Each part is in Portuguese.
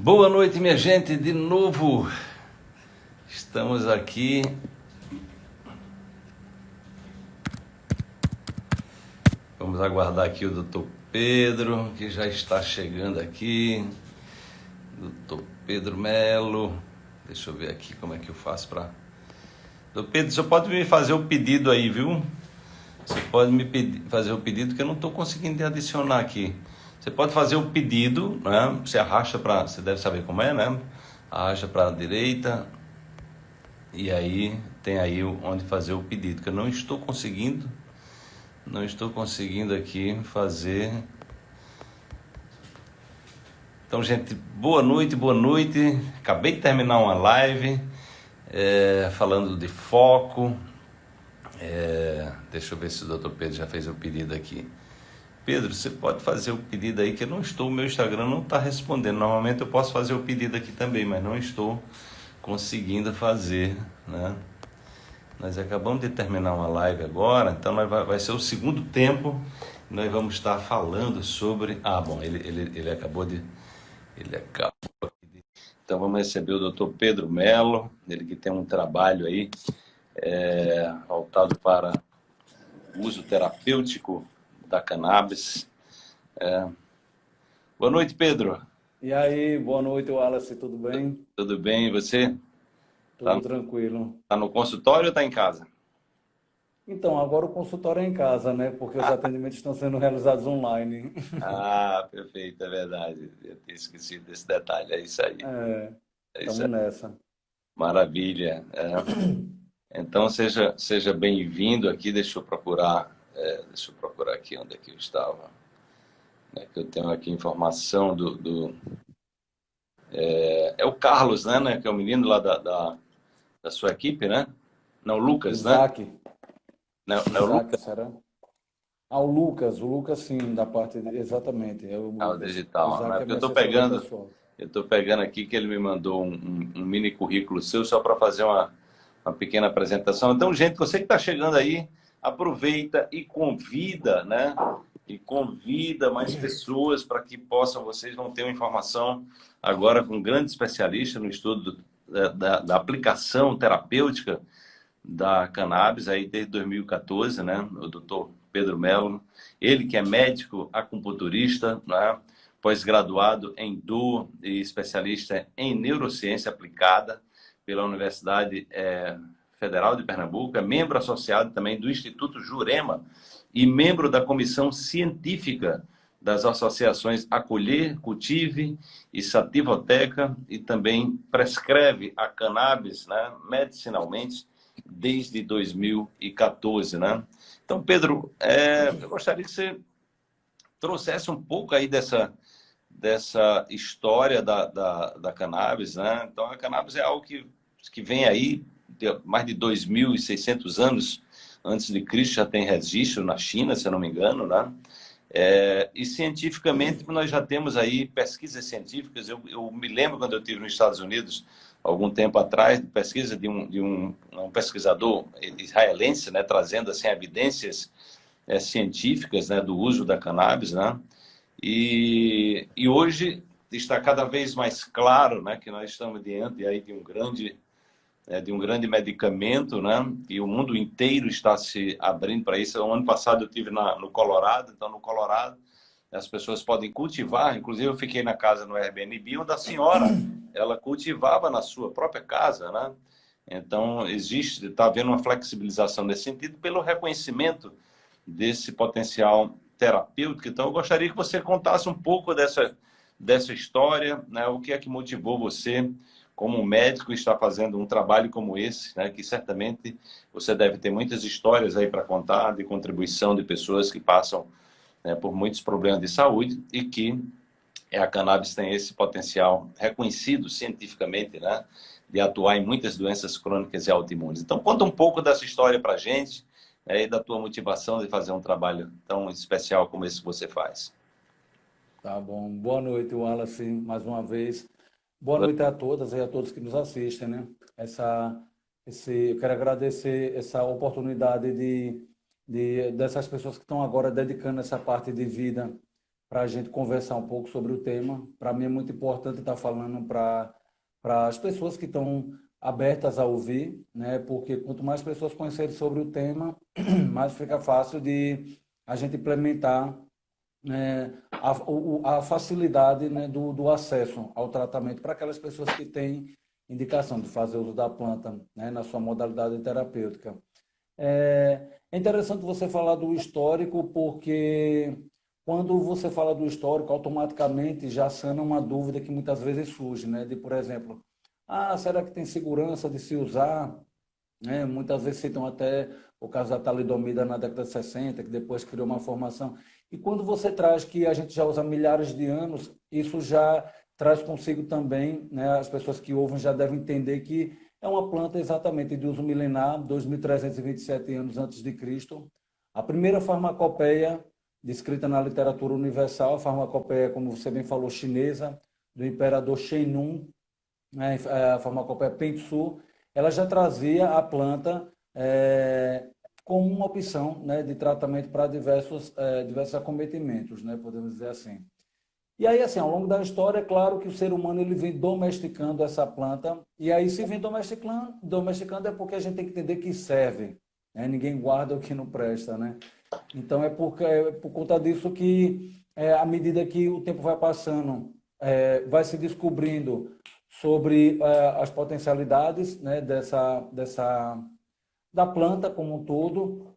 Boa noite, minha gente, de novo. Estamos aqui. Vamos aguardar aqui o doutor Pedro, que já está chegando aqui. Doutor Pedro Melo. Deixa eu ver aqui como é que eu faço para. Doutor Pedro, você pode me fazer o pedido aí, viu? Você pode me fazer o pedido que eu não estou conseguindo adicionar aqui. Você pode fazer o pedido, né? Você arrasta para, você deve saber como é, né? Arrasta para a direita e aí tem aí onde fazer o pedido, que eu não estou conseguindo, não estou conseguindo aqui fazer. Então, gente, boa noite, boa noite. Acabei de terminar uma live é, falando de foco. É, deixa eu ver se o doutor Pedro já fez o pedido aqui. Pedro, você pode fazer o pedido aí, que eu não estou, o meu Instagram não está respondendo. Normalmente eu posso fazer o pedido aqui também, mas não estou conseguindo fazer, né? Nós acabamos de terminar uma live agora, então vai, vai ser o segundo tempo. Nós vamos estar falando sobre. Ah, bom, ele, ele, ele acabou de. Ele acabou de... Então vamos receber o doutor Pedro Melo, ele que tem um trabalho aí é, voltado para uso terapêutico da cannabis. É... Boa noite, Pedro. E aí, boa noite, Wallace, tudo bem? Tudo bem, e você? Tudo tá, tranquilo. Está no consultório ou está em casa? Então, agora o consultório é em casa, né? Porque os atendimentos estão sendo realizados online. Ah, perfeito, é verdade. Eu tinha esquecido desse detalhe, é isso aí. É, é estamos nessa. Maravilha. É. Então, seja, seja bem-vindo aqui. Deixa eu procurar é, deixa eu procurar aqui onde é que eu estava. É que eu tenho aqui informação do... do é, é, o Carlos, né, né? Que é o menino lá da, da, da sua equipe, né? Não, o Lucas, Isaac. né? Não, não Isaac, Lucas. Será? Ah, o Lucas, o Lucas sim, da parte de, exatamente. É o, ah, o digital. Né? É eu estou pegando, eu estou pegando aqui que ele me mandou um, um, um mini currículo seu só para fazer uma, uma pequena apresentação. Então, gente, você que está chegando aí, aproveita e convida, né? E convida mais pessoas para que possam, vocês vão ter uma informação agora com um grande especialista no estudo da, da, da aplicação terapêutica da cannabis aí desde 2014, né? O doutor Pedro Melo, ele que é médico acupunturista, né? pós-graduado em DO e especialista em neurociência aplicada pela Universidade é, Federal de Pernambuco, é membro associado também do Instituto Jurema e membro da comissão científica das associações Acolher, Cultive e Sativoteca e também prescreve a cannabis né, medicinalmente desde 2014. Né? Então, Pedro, é, eu gostaria que você trouxesse um pouco aí dessa, dessa história da, da, da cannabis. Né? Então, a cannabis é algo que, que vem aí mais de 2.600 anos antes de Cristo já tem registro na China, se eu não me engano, né? É, e cientificamente nós já temos aí pesquisas científicas. Eu, eu, me lembro quando eu estive nos Estados Unidos algum tempo atrás, de pesquisa de um, de um, um pesquisador israelense, né, trazendo assim evidências é, científicas, né, do uso da cannabis, né? E, e hoje está cada vez mais claro, né, que nós estamos diante aí de um grande é, de um grande medicamento, né? E o mundo inteiro está se abrindo para isso. O ano passado eu tive na, no Colorado, então no Colorado as pessoas podem cultivar. Inclusive eu fiquei na casa no Airbnb onde a senhora ela cultivava na sua própria casa, né? Então existe, está havendo uma flexibilização nesse sentido pelo reconhecimento desse potencial terapêutico. Então eu gostaria que você contasse um pouco dessa dessa história, né? O que é que motivou você como um médico está fazendo um trabalho como esse, né, que certamente você deve ter muitas histórias aí para contar de contribuição de pessoas que passam né, por muitos problemas de saúde e que a cannabis tem esse potencial reconhecido cientificamente, né, de atuar em muitas doenças crônicas e autoimunes. Então, conta um pouco dessa história para a gente né, e da tua motivação de fazer um trabalho tão especial como esse que você faz. Tá bom. Boa noite, Wallace, mais uma vez. Boa noite a todas e a todos que nos assistem, né? Essa, esse, eu quero agradecer essa oportunidade de, de dessas pessoas que estão agora dedicando essa parte de vida para a gente conversar um pouco sobre o tema. Para mim é muito importante estar falando para as pessoas que estão abertas a ouvir, né? porque quanto mais pessoas conhecerem sobre o tema, mais fica fácil de a gente implementar né, a, a, facilidade né, do, do, acesso ao tratamento para aquelas pessoas que têm indicação de fazer uso da planta né, na sua modalidade terapêutica. É, é interessante você falar do histórico, porque quando você fala do histórico, automaticamente já sana uma dúvida que muitas vezes surge, né? De, por exemplo, ah, será que tem segurança de se usar? É, muitas vezes citam até o caso da talidomida na década de 60, que depois criou uma formação. E quando você traz que a gente já usa milhares de anos, isso já traz consigo também, né, as pessoas que ouvem já devem entender que é uma planta exatamente de uso milenar, 2.327 anos antes de Cristo. A primeira farmacopeia descrita na literatura universal, a farmacopeia, como você bem falou, chinesa, do imperador Shenun, né, a farmacopeia Pentsu, ela já trazia a planta é, como uma opção né, de tratamento para diversos, é, diversos acometimentos, né, podemos dizer assim. E aí, assim, ao longo da história, é claro que o ser humano ele vem domesticando essa planta, e aí se vem domesticando, domesticando é porque a gente tem que entender que serve. Né? Ninguém guarda o que não presta, né? Então é por, é por conta disso que, é, à medida que o tempo vai passando, é, vai se descobrindo sobre é, as potencialidades né, dessa, dessa, da planta como um todo,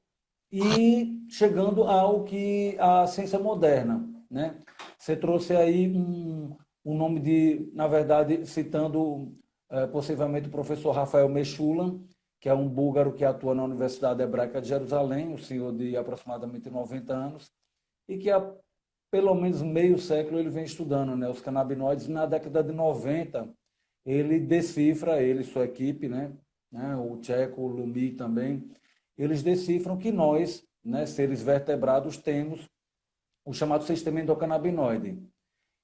e chegando ao que a ciência moderna, né? Você trouxe aí um, um nome de, na verdade, citando é, possivelmente o professor Rafael Mechula, que é um búlgaro que atua na Universidade Hebraica de Jerusalém, um senhor de aproximadamente 90 anos, e que há pelo menos meio século ele vem estudando né, os canabinoides. Na década de 90, ele decifra, ele e sua equipe, né, né, o Tcheco, o Lumi também, eles decifram que nós, né, seres vertebrados, temos o chamado sistema endocannabinoide.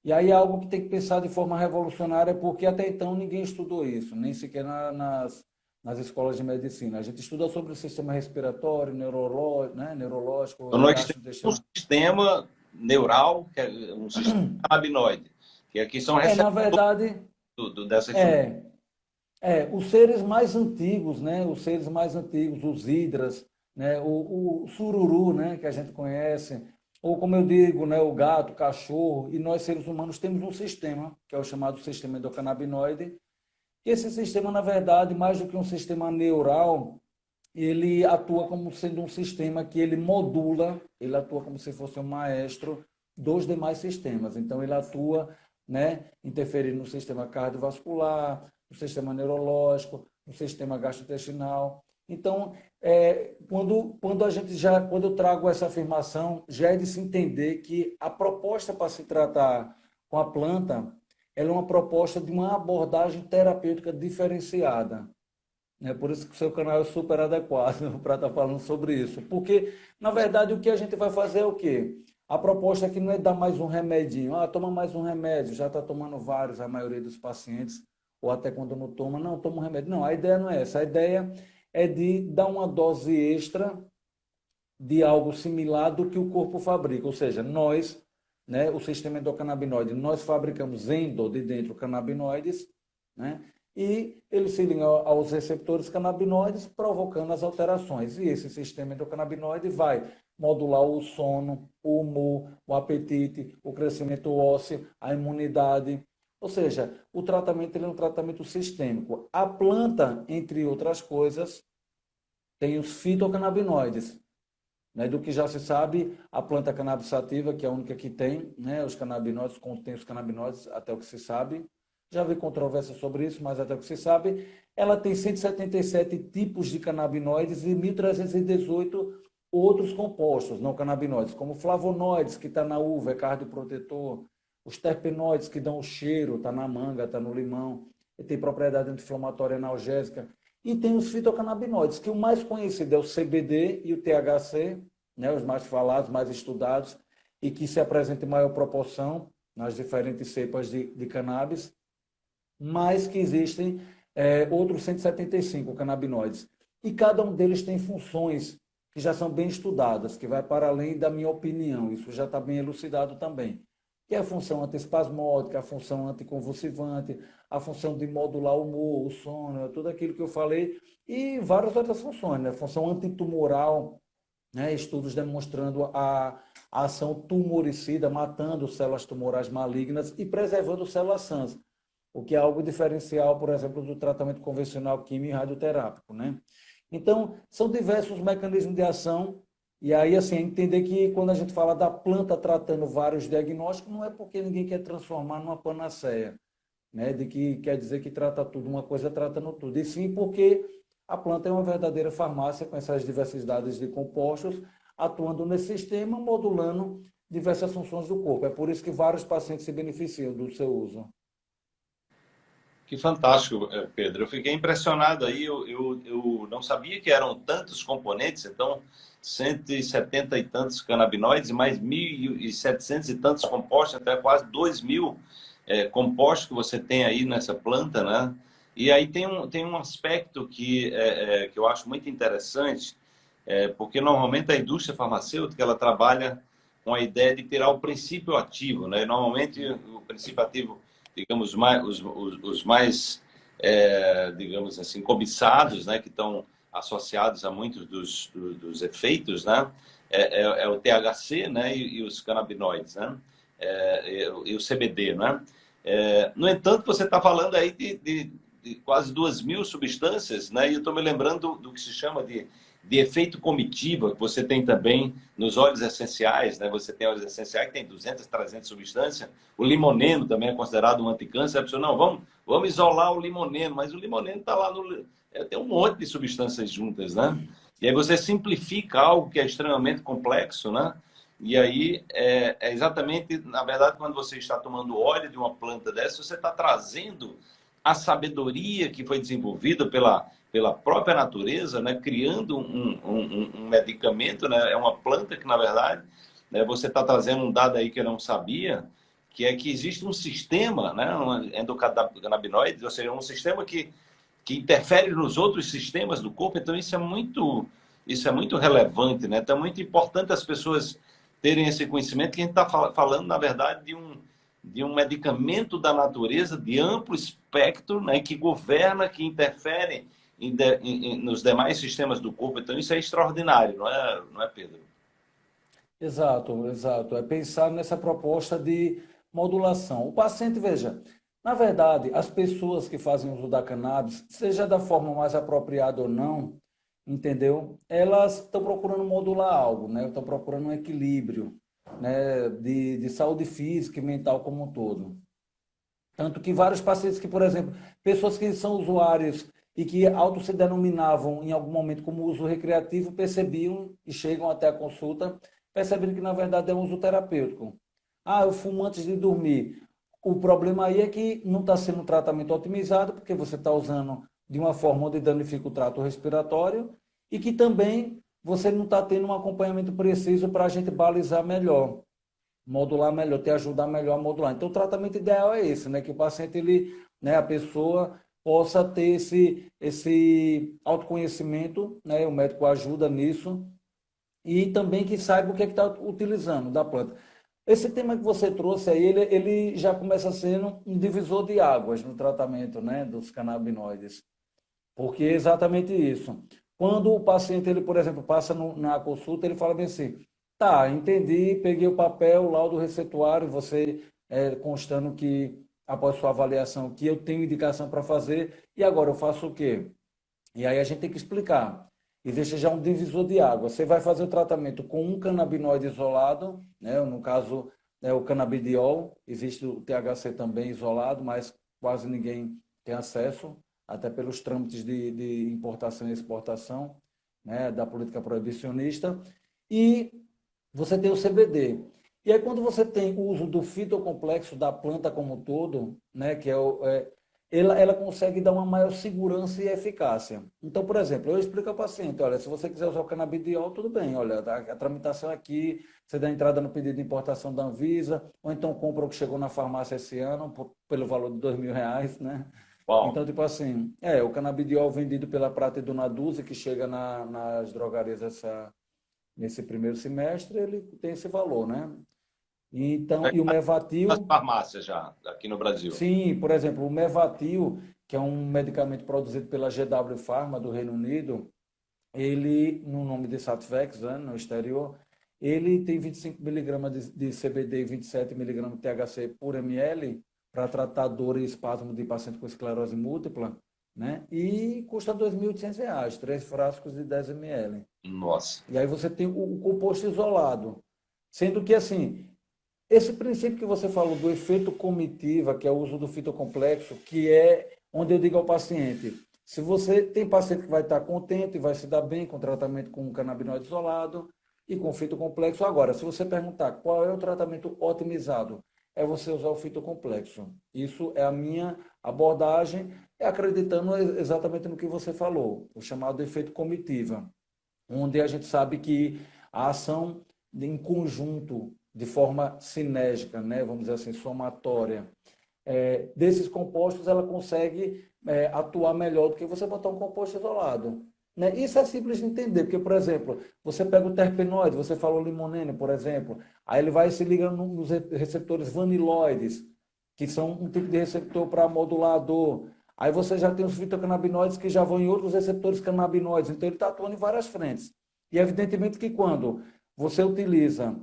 E aí é algo que tem que pensar de forma revolucionária, porque até então ninguém estudou isso, nem sequer na, nas, nas escolas de medicina. A gente estuda sobre o sistema respiratório, neurológico, né, neurológico. Então, nós temos um sistema neural, que é um sistema cannabinoide, que aqui são é, na verdade, do, dessa é, é, os seres mais antigos, né, os seres mais antigos, os hidras, né, o, o sururu, né, que a gente conhece, ou como eu digo, né, o gato, o cachorro, e nós seres humanos temos um sistema, que é o chamado sistema endocannabinoide. Esse sistema, na verdade, mais do que um sistema neural, ele atua como sendo um sistema que ele modula, ele atua como se fosse um maestro dos demais sistemas. Então, ele atua né, interferindo no sistema cardiovascular, no sistema neurológico, no sistema gastrointestinal. Então, é, quando, quando a gente já, quando eu trago essa afirmação, já é de se entender que a proposta para se tratar com a planta, ela é uma proposta de uma abordagem terapêutica diferenciada. É por isso que o seu canal é super adequado para estar falando sobre isso. Porque, na verdade, o que a gente vai fazer é o quê? A proposta aqui não é dar mais um remedinho. Ah, toma mais um remédio. Já está tomando vários, a maioria dos pacientes. Ou até quando não toma, não, toma um remédio. Não, a ideia não é essa. A ideia é de dar uma dose extra de algo similar do que o corpo fabrica. Ou seja, nós, né, o sistema endocannabinoide, nós fabricamos endo de dentro canabinoides, né, e eles se ligam aos receptores canabinoides, provocando as alterações. E esse sistema endocannabinoide vai modular o sono, o humor, o apetite, o crescimento ósseo, a imunidade, ou seja, o tratamento ele é um tratamento sistêmico. A planta, entre outras coisas, tem os fitocannabinoides. Né? Do que já se sabe, a planta cannabis sativa, que é a única que tem, né? os canabinoides, contém os canabinoides, até o que se sabe. Já vi controvérsia sobre isso, mas até o que se sabe, ela tem 177 tipos de canabinoides e 1.318 outros compostos não canabinoides, como flavonoides, que está na uva, é cardioprotetor, os terpenoides que dão o cheiro, está na manga, está no limão, tem propriedade anti-inflamatória analgésica. E tem os fitocannabinoides, que o mais conhecido é o CBD e o THC, né, os mais falados, mais estudados, e que se apresentam em maior proporção nas diferentes cepas de, de cannabis, mas que existem é, outros 175 canabinoides. E cada um deles tem funções que já são bem estudadas, que vai para além da minha opinião, isso já está bem elucidado também. Que é a função antiespasmódica, a função anticonvulsivante, a função de modular o humor, o sono, tudo aquilo que eu falei, e várias outras funções, né? Função antitumoral, né? estudos demonstrando a, a ação tumoricida, matando células tumorais malignas e preservando células sãs, o que é algo diferencial, por exemplo, do tratamento convencional químico e radioterápico, né? Então, são diversos mecanismos de ação e aí, assim, entender que quando a gente fala da planta tratando vários diagnósticos, não é porque ninguém quer transformar numa panaceia, né? De que quer dizer que trata tudo, uma coisa tratando tudo. E sim porque a planta é uma verdadeira farmácia com essas diversidades de compostos, atuando nesse sistema, modulando diversas funções do corpo. É por isso que vários pacientes se beneficiam do seu uso. Que fantástico, eh, Pedro. Eu fiquei impressionado aí. Eu, eu, eu não sabia que eram tantos componentes, então 170 e tantos canabinoides, mais 1.700 e tantos compostos, até quase 2 mil é, compostos que você tem aí nessa planta, né? E aí tem um, tem um aspecto que, é, é, que eu acho muito interessante, é, porque normalmente a indústria farmacêutica ela trabalha com a ideia de tirar o princípio ativo, né? Normalmente o princípio ativo, digamos, mais, os, os, os mais, é, digamos assim, cobiçados, né? Que estão associados a muitos dos, dos, efeitos, né? É, é, é, o THC, né? E, e os canabinoides, né? É, e, e, o CBD, né? no entanto, você está falando aí de, de de quase duas mil substâncias, né? E eu estou me lembrando do, do, que se chama de, de efeito comitiva, que você tem também nos óleos essenciais, né? Você tem óleos essenciais que tem 200, 300 substâncias. O limoneno também é considerado um anticâncer. A pessoa, não, vamos, vamos isolar o limoneno, mas o limoneno está lá no... É, tem um monte de substâncias juntas, né? E aí você simplifica algo que é extremamente complexo, né? E aí, é, é, exatamente, na verdade, quando você está tomando óleo de uma planta dessa, você está trazendo a sabedoria que foi desenvolvida pela, pela própria natureza, né, criando um, um, um medicamento, né, é uma planta que, na verdade, né, você está trazendo um dado aí que eu não sabia, que é que existe um sistema né, um endocannabinoide, ou seja, um sistema que, que interfere nos outros sistemas do corpo, então isso é muito, isso é muito relevante, né? então é muito importante as pessoas terem esse conhecimento, que a gente está falando, na verdade, de um, de um medicamento da natureza de amplo espectro, né, que governa, que interfere em de, em, nos demais sistemas do corpo. Então, isso é extraordinário, não é, não é Pedro? Exato, exato. É pensar nessa proposta de modulação. O paciente, veja, na verdade, as pessoas que fazem uso da cannabis, seja da forma mais apropriada ou não, entendeu? Elas estão procurando modular algo, né? Estão procurando um equilíbrio né, de, de saúde física e mental como um todo. Tanto que vários pacientes que, por exemplo, pessoas que são usuários e que auto se denominavam em algum momento como uso recreativo, percebiam e chegam até a consulta, percebendo que na verdade é um uso terapêutico. Ah, eu fumo antes de dormir. O problema aí é que não está sendo um tratamento otimizado, porque você está usando de uma forma onde danifica o trato respiratório e que também você não está tendo um acompanhamento preciso para a gente balizar melhor, modular melhor, te ajudar melhor a modular. Então, o tratamento ideal é esse, né? Que o paciente, ele, né, a pessoa possa ter esse, esse autoconhecimento, né? O médico ajuda nisso e também que saiba o que é está utilizando da planta. Esse tema que você trouxe aí, ele, ele já começa sendo um divisor de águas no tratamento né, dos canabinoides. Porque é exatamente isso. Quando o paciente, ele, por exemplo, passa no, na consulta, ele fala bem assim, tá, entendi, peguei o papel, o laudo receituário, você é, constando que, após sua avaliação, que eu tenho indicação para fazer, e agora eu faço o quê? E aí a gente tem que explicar. Existe já um divisor de água. Você vai fazer o tratamento com um canabinoide isolado, né? no caso, é o canabidiol, existe o THC também isolado, mas quase ninguém tem acesso até pelos trâmites de, de importação e exportação né, da política proibicionista. E você tem o CBD. E aí, quando você tem o uso do fitocomplexo da planta como um todo, né, que é, o, é ela, ela consegue dar uma maior segurança e eficácia. Então, por exemplo, eu explico ao paciente, olha, se você quiser usar o canabidiol, tudo bem, olha, a, tramitação aqui, você dá entrada no pedido de importação da Anvisa, ou então compra o que chegou na farmácia esse ano, por, pelo valor de dois mil reais, né? Então, tipo assim, é, o canabidiol vendido pela Prata e Dona Duzi, que chega na, nas drogarias essa, nesse primeiro semestre, ele tem esse valor, né? Então, e o Mevatil... Nas farmácias já, aqui no Brasil. Sim, por exemplo, o Mevatil, que é um medicamento produzido pela GW Pharma do Reino Unido, ele, no nome de Satvex, né, no exterior, ele tem 25 miligramas de, de CBD e 27 miligramas de THC por ml para tratar dor e espasmo de paciente com esclerose múltipla, né? E custa R$ 2.800, três frascos de 10 ml. Nossa. E aí você tem o, o composto isolado. Sendo que, assim, esse princípio que você falou do efeito comitiva, que é o uso do fitocomplexo, que é onde eu digo ao paciente, se você tem paciente que vai estar contente, vai se dar bem com tratamento com canabinoide isolado e com fitocomplexo. Agora, se você perguntar qual é o tratamento otimizado, é você usar o fitocomplexo. Isso é a minha abordagem, acreditando exatamente no que você falou, o chamado efeito comitiva, onde a gente sabe que a ação em conjunto de forma sinérgica, né, vamos dizer assim, somatória, é, desses compostos, ela consegue é, atuar melhor do que você botar um composto isolado. Né? Isso é simples de entender, porque, por exemplo, você pega o terpenoide, você falou limonene, por exemplo, aí ele vai se ligando nos receptores vaniloides, que são um tipo de receptor para modulador. Aí você já tem os fitocannabinoides que já vão em outros receptores canabinoides, então ele está atuando em várias frentes. E evidentemente que quando você utiliza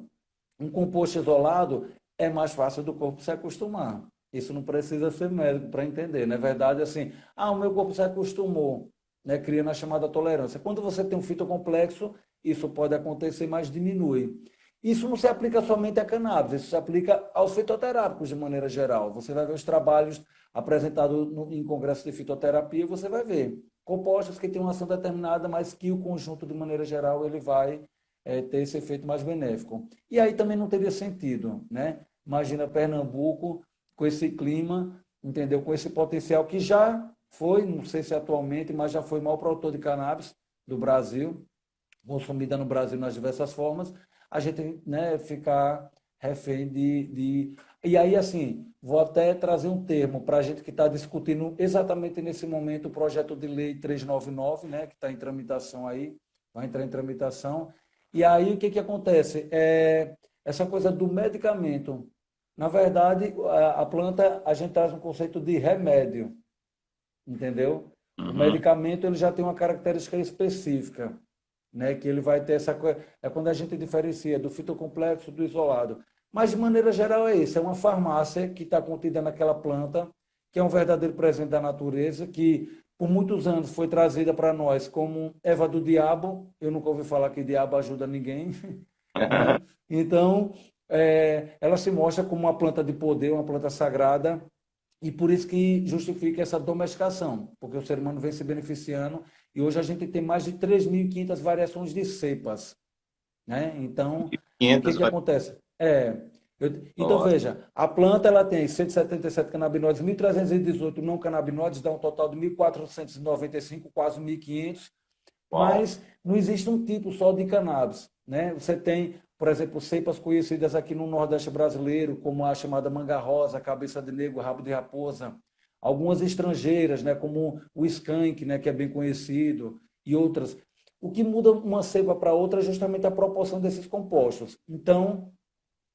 um composto isolado, é mais fácil do corpo se acostumar. Isso não precisa ser médico para entender. Na é verdade, assim, ah, o meu corpo se acostumou, né, criando a chamada tolerância. Quando você tem um fitocomplexo, isso pode acontecer, mas diminui. Isso não se aplica somente a cannabis, isso se aplica aos fitoterápicos de maneira geral. Você vai ver os trabalhos apresentados no, em congresso de fitoterapia, você vai ver compostos que têm uma ação determinada, mas que o conjunto, de maneira geral, ele vai é, ter esse efeito mais benéfico. E aí também não teria sentido, né? Imagina Pernambuco com esse clima, entendeu? Com esse potencial que já foi, não sei se atualmente, mas já foi o maior produtor de cannabis do Brasil, consumida no Brasil nas diversas formas, a gente né, ficar refém de, de... E aí, assim, vou até trazer um termo para a gente que está discutindo exatamente nesse momento o projeto de lei 399, né, que está em tramitação aí, vai entrar em tramitação, e aí, o que, que acontece? É, essa coisa do medicamento. Na verdade, a, a planta, a gente traz um conceito de remédio, entendeu? Uhum. O medicamento ele já tem uma característica específica, né? que ele vai ter essa coisa. É quando a gente diferencia do fitocomplexo do isolado. Mas, de maneira geral, é isso. É uma farmácia que está contida naquela planta, que é um verdadeiro presente da natureza, que por muitos anos foi trazida para nós como Eva do Diabo. Eu nunca ouvi falar que diabo ajuda ninguém. então, é, ela se mostra como uma planta de poder, uma planta sagrada, e por isso que justifica essa domesticação, porque o ser humano vem se beneficiando, e hoje a gente tem mais de 3.500 variações de cepas. Né? Então, o que, que acontece? É, eu, então, Nossa. veja, a planta ela tem 177 canabinoides, 1.318 não canabinoides, dá um total de 1.495, quase 1.500. Mas não existe um tipo só de cannabis. Né? Você tem, por exemplo, cepas conhecidas aqui no Nordeste brasileiro, como a chamada manga rosa, cabeça de negro, rabo de raposa. Algumas estrangeiras, né, como o skunk, né, que é bem conhecido, e outras. O que muda uma cepa para outra é justamente a proporção desses compostos. Então,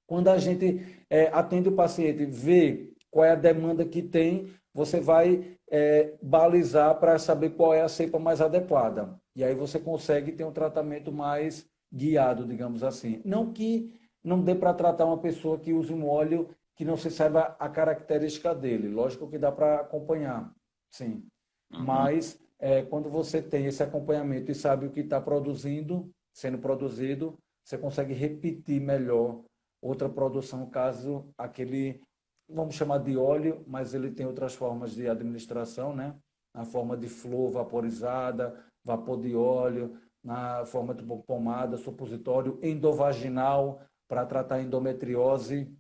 quando a gente é, atende o paciente, vê qual é a demanda que tem, você vai é, balizar para saber qual é a cepa mais adequada. E aí você consegue ter um tratamento mais guiado, digamos assim. Não que não dê para tratar uma pessoa que use um óleo que não se saiba a característica dele. Lógico que dá para acompanhar, sim. Uhum. Mas é, quando você tem esse acompanhamento e sabe o que está produzindo, sendo produzido, você consegue repetir melhor outra produção, caso aquele, vamos chamar de óleo, mas ele tem outras formas de administração, né? Na forma de flor vaporizada, vapor de óleo, na forma de pomada, supositório, endovaginal, para tratar endometriose.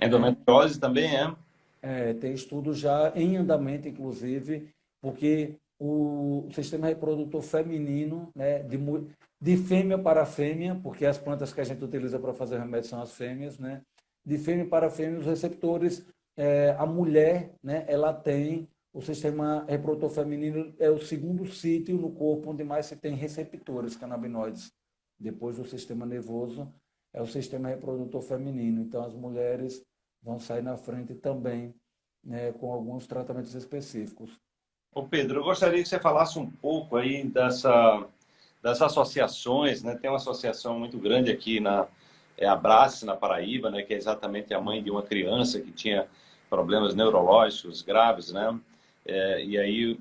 Endometriose também é? É, tem estudo já em andamento, inclusive, porque o sistema reprodutor feminino, né, de, de fêmea para fêmea, porque as plantas que a gente utiliza para fazer remédio são as fêmeas, né? De fêmea para fêmea, os receptores, é, a mulher, né, ela tem o sistema reprodutor feminino é o segundo sítio no corpo onde mais se tem receptores canabinoides, depois do sistema nervoso, é o sistema reprodutor feminino. Então, as mulheres vão sair na frente também né, com alguns tratamentos específicos. Ô Pedro, eu gostaria que você falasse um pouco aí dessa, das associações, né? Tem uma associação muito grande aqui na é Abrace, na Paraíba, né? Que é exatamente a mãe de uma criança que tinha problemas neurológicos graves, né? É, e aí,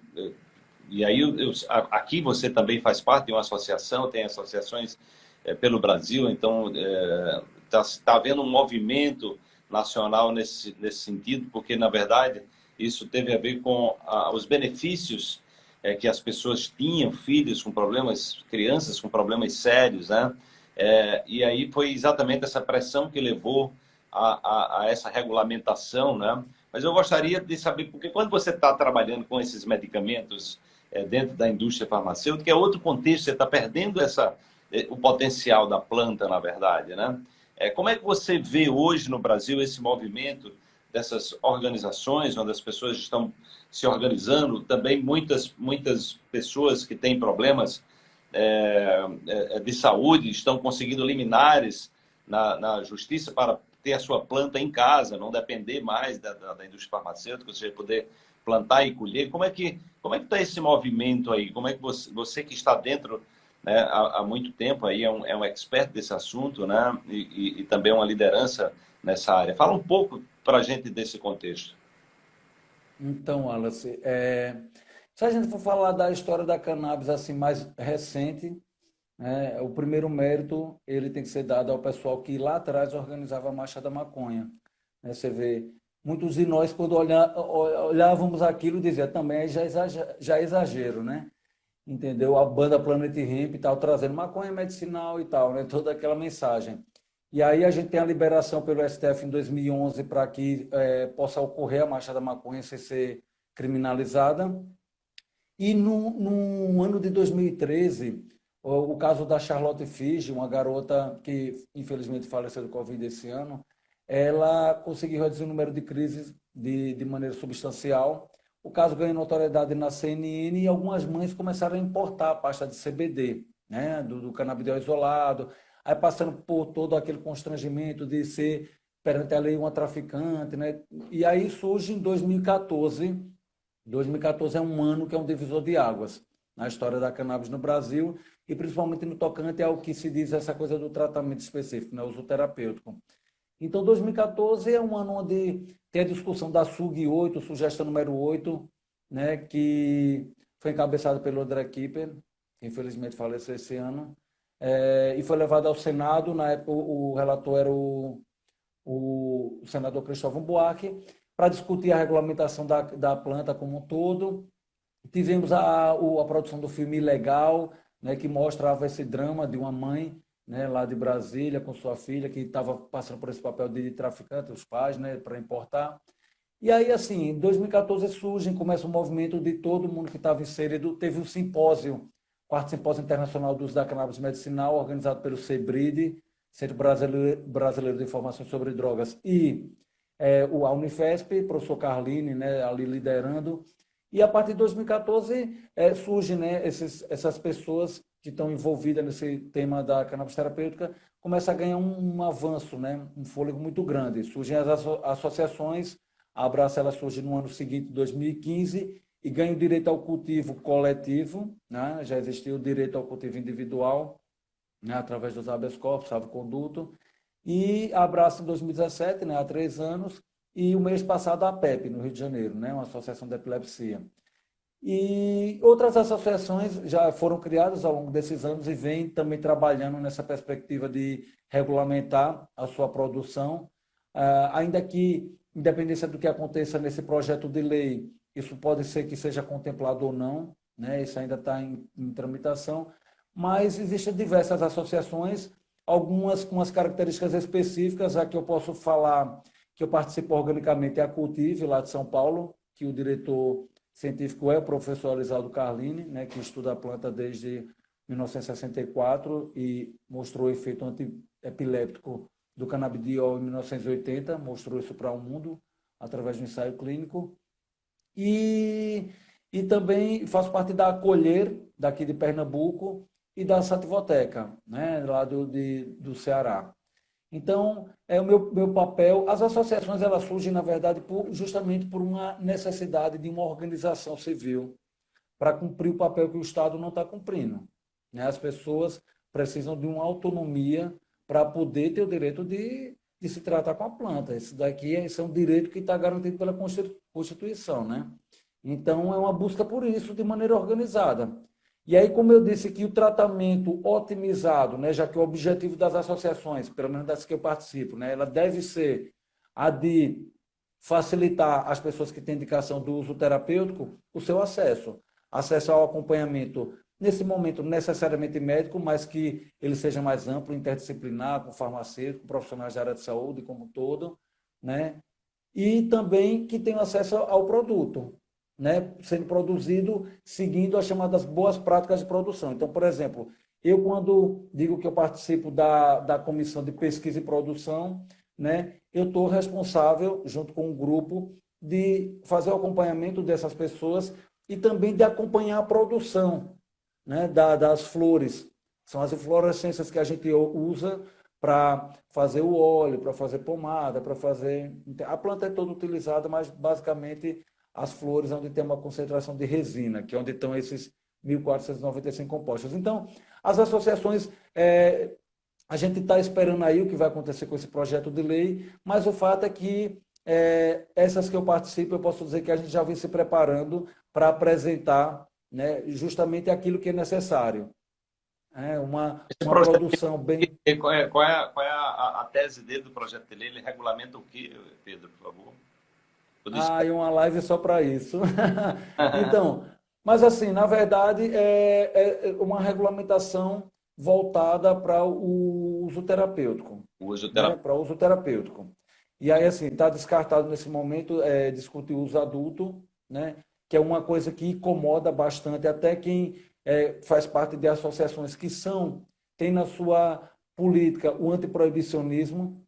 e aí eu, aqui você também faz parte de uma associação, tem associações é, pelo Brasil, então está é, tá, tá havendo um movimento nacional nesse, nesse sentido, porque, na verdade, isso teve a ver com a, os benefícios é, que as pessoas tinham, filhos com problemas, crianças com problemas sérios, né? É, e aí foi exatamente essa pressão que levou a, a, a, essa regulamentação, né? Mas eu gostaria de saber, porque quando você está trabalhando com esses medicamentos é, dentro da indústria farmacêutica, é outro contexto, você está perdendo essa, é, o potencial da planta, na verdade, né? É, como é que você vê hoje no Brasil esse movimento dessas organizações, onde as pessoas estão se organizando, também muitas, muitas pessoas que têm problemas é, é, de saúde estão conseguindo liminares na, na, justiça para ter a sua planta em casa, não depender mais da, da, da indústria farmacêutica, seja, poder plantar e colher. Como é que como é que está esse movimento aí? Como é que você, você que está dentro né, há, há, muito tempo aí, é um, é um expert desse assunto, né, e, e, e também uma liderança nessa área. Fala um pouco para a gente desse contexto. Então, Wallace, é, se a gente for falar da história da cannabis assim mais recente, é, o primeiro mérito ele tem que ser dado ao pessoal que lá atrás organizava a Marcha da Maconha. É, você vê, muitos de nós, quando olhar, olhávamos aquilo, dizia também já, exagero, já é exagero, né? entendeu? A banda Planet Hemp e tal, trazendo maconha medicinal e tal, né? Toda aquela mensagem. E aí a gente tem a liberação pelo STF em 2011 para que é, possa ocorrer a marcha da maconha sem ser criminalizada. E no, no ano de 2013, o, o caso da Charlotte Figi, uma garota que infelizmente faleceu do Covid esse ano, ela conseguiu reduzir o número de crises de, de maneira substancial o caso ganhou notoriedade na CNN e algumas mães começaram a importar a pasta de CBD, né, do, do canabidiol isolado, aí passando por todo aquele constrangimento de ser perante a lei uma traficante, né? E aí surge em 2014, 2014 é um ano que é um divisor de águas na história da cannabis no Brasil e principalmente no tocante ao que se diz essa coisa do tratamento específico, né, uso terapêutico. Então, 2014 é um ano onde tem a discussão da SUG 8, sugestão número 8, né, que foi encabeçada pelo André Kipper, que infelizmente faleceu esse ano, é, e foi levado ao Senado. Na época, o, relator era o, o, senador Cristóvão Buarque, para discutir a regulamentação da, da planta como um todo. Tivemos a, a produção do filme Ilegal, né, que mostrava esse drama de uma mãe né, lá de Brasília com sua filha, que estava passando por esse papel de traficante, os pais, né, para importar. E aí, assim, em 2014 surge, começa um movimento de todo mundo que estava inserido. Teve um simpósio, quarto simpósio internacional do uso da cannabis medicinal, organizado pelo CEBRID, Centro Brasileiro, de Informações sobre Drogas, e é, o, Unifesp, professor Carline, né, ali liderando. E a partir de 2014 é, surgem né, esses, essas pessoas que estão envolvidas nesse tema da cannabis terapêutica começa a ganhar um, um avanço, né? um fôlego muito grande. Surgem as asso associações, a Abraça ela surge no ano seguinte, 2015, e ganha o direito ao cultivo coletivo, né? já existiu o direito ao cultivo individual, né? através dos habeas corpus, salvo conduto, e Abraça em 2017, né? há três anos, e o mês passado a PEP, no Rio de Janeiro, né? uma associação de epilepsia. E outras associações já foram criadas ao longo desses anos e vêm também trabalhando nessa perspectiva de regulamentar a sua produção, ah, ainda que, independência do que aconteça nesse projeto de lei, isso pode ser que seja contemplado ou não, né? isso ainda está em, em tramitação, mas existem diversas associações, algumas com as características específicas, a que eu posso falar que eu participo organicamente é a Cultive, lá de São Paulo, que o diretor científico é o professor Alisaldo Carlini, né, que estuda a planta desde 1964 e mostrou o efeito antiepiléptico do canabidiol em 1980, mostrou isso para o mundo através do ensaio clínico. E, e também faço parte da Acolher, daqui de Pernambuco, e da Sativoteca, né, lá do, de, do Ceará. Então, é o meu, meu papel. As associações elas surgem, na verdade, por, justamente por uma necessidade de uma organização civil para cumprir o papel que o Estado não está cumprindo. Né? As pessoas precisam de uma autonomia para poder ter o direito de, de se tratar com a planta. Isso daqui é, é um direito que está garantido pela Constituição. Né? Então, é uma busca por isso de maneira organizada. E aí, como eu disse que o tratamento otimizado, né, já que o objetivo das associações, pelo menos das que eu participo, né, ela deve ser a de facilitar as pessoas que têm indicação do uso terapêutico o seu acesso. Acesso ao acompanhamento, nesse momento necessariamente médico, mas que ele seja mais amplo, interdisciplinar, com farmacêutico, profissionais da área de saúde como um todo, né? E também que tenha acesso ao produto, né, sendo produzido seguindo as chamadas boas práticas de produção. Então, por exemplo, eu quando digo que eu participo da, da comissão de pesquisa e produção, né, eu estou responsável, junto com um grupo, de fazer o acompanhamento dessas pessoas e também de acompanhar a produção né, da, das flores. São as inflorescências que a gente usa para fazer o óleo, para fazer pomada, para fazer... A planta é toda utilizada, mas basicamente as flores onde tem uma concentração de resina, que é onde estão esses 1.495 compostos. Então, as associações, é, a gente está esperando aí o que vai acontecer com esse projeto de lei, mas o fato é que é, essas que eu participo, eu posso dizer que a gente já vem se preparando para apresentar né, justamente aquilo que é necessário. É uma, uma produção bem... Qual é, qual é, qual é a, a, tese dele do projeto de lei? Ele regulamenta o que, Pedro, por favor? Ah, e uma live só para isso. então, mas assim, na verdade, é, é uma regulamentação voltada para o uso terapêutico. O uso terapêutico. Né? Para uso terapêutico. E aí, assim, está descartado nesse momento é, discutir uso adulto, né? Que é uma coisa que incomoda bastante até quem é, faz parte de associações que são, tem na sua política o antiproibicionismo,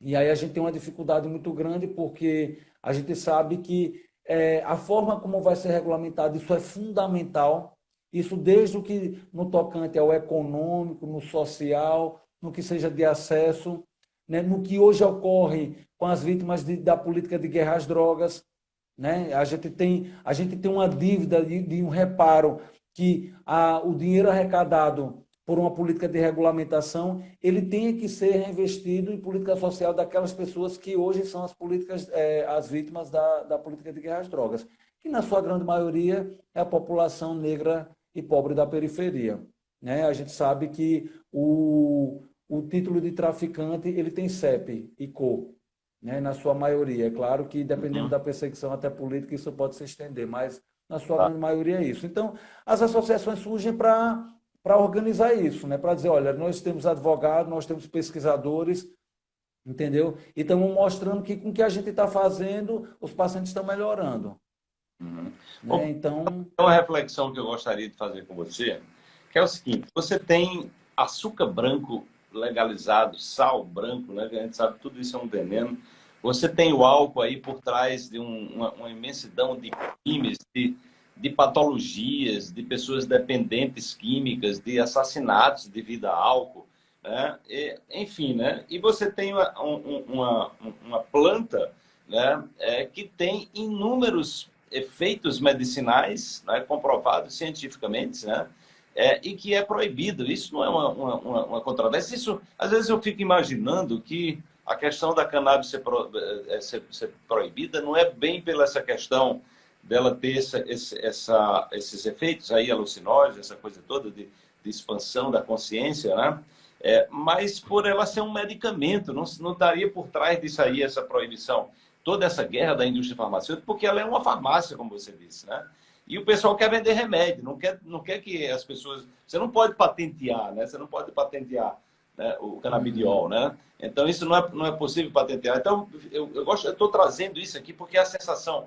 e aí a gente tem uma dificuldade muito grande porque a gente sabe que é, a forma como vai ser regulamentado, isso é fundamental. Isso desde o que no tocante ao econômico, no social, no que seja de acesso, né, no que hoje ocorre com as vítimas de, da política de guerra às drogas. Né? A, gente tem, a gente tem uma dívida de, de um reparo que a, o dinheiro arrecadado por uma política de regulamentação, ele tenha que ser reinvestido em política social daquelas pessoas que hoje são as políticas, é, as vítimas da, da política de guerra às drogas, que na sua grande maioria é a população negra e pobre da periferia. Né? A gente sabe que o, o título de traficante ele tem CEP e CO, né? na sua maioria. É claro que dependendo uhum. da perseguição até política isso pode se estender, mas na sua tá. maioria é isso. Então, as associações surgem para para organizar isso, né? para dizer, olha, nós temos advogados, nós temos pesquisadores, entendeu? E estamos mostrando que com o que a gente está fazendo, os pacientes estão melhorando. Uhum. Né? Bom, então... Uma reflexão que eu gostaria de fazer com você, que é o seguinte, você tem açúcar branco legalizado, sal branco, né? a gente sabe que tudo isso é um veneno, você tem o álcool aí por trás de um, uma, uma imensidão de crimes, de de patologias, de pessoas dependentes químicas, de assassinatos devido a álcool, né? E, enfim, né? E você tem uma, uma, uma planta né? É, que tem inúmeros efeitos medicinais né? comprovados cientificamente, né? É, e que é proibido. Isso não é uma, uma, uma, controvérsia. Isso, às vezes eu fico imaginando que a questão da cannabis ser, pro, é, ser, ser proibida não é bem pela essa questão dela ter essa, esse, essa, esses efeitos aí alucinógenos, essa coisa toda de, de expansão da consciência, né? É, mas por ela ser um medicamento, não, não estaria por trás disso aí essa proibição, toda essa guerra da indústria farmacêutica, porque ela é uma farmácia, como você disse, né? E o pessoal quer vender remédio, não quer, não quer que as pessoas... Você não pode patentear, né? Você não pode patentear né? o canabidiol, né? Então, isso não é, não é possível patentear. Então, eu, eu gosto, eu estou trazendo isso aqui porque é a sensação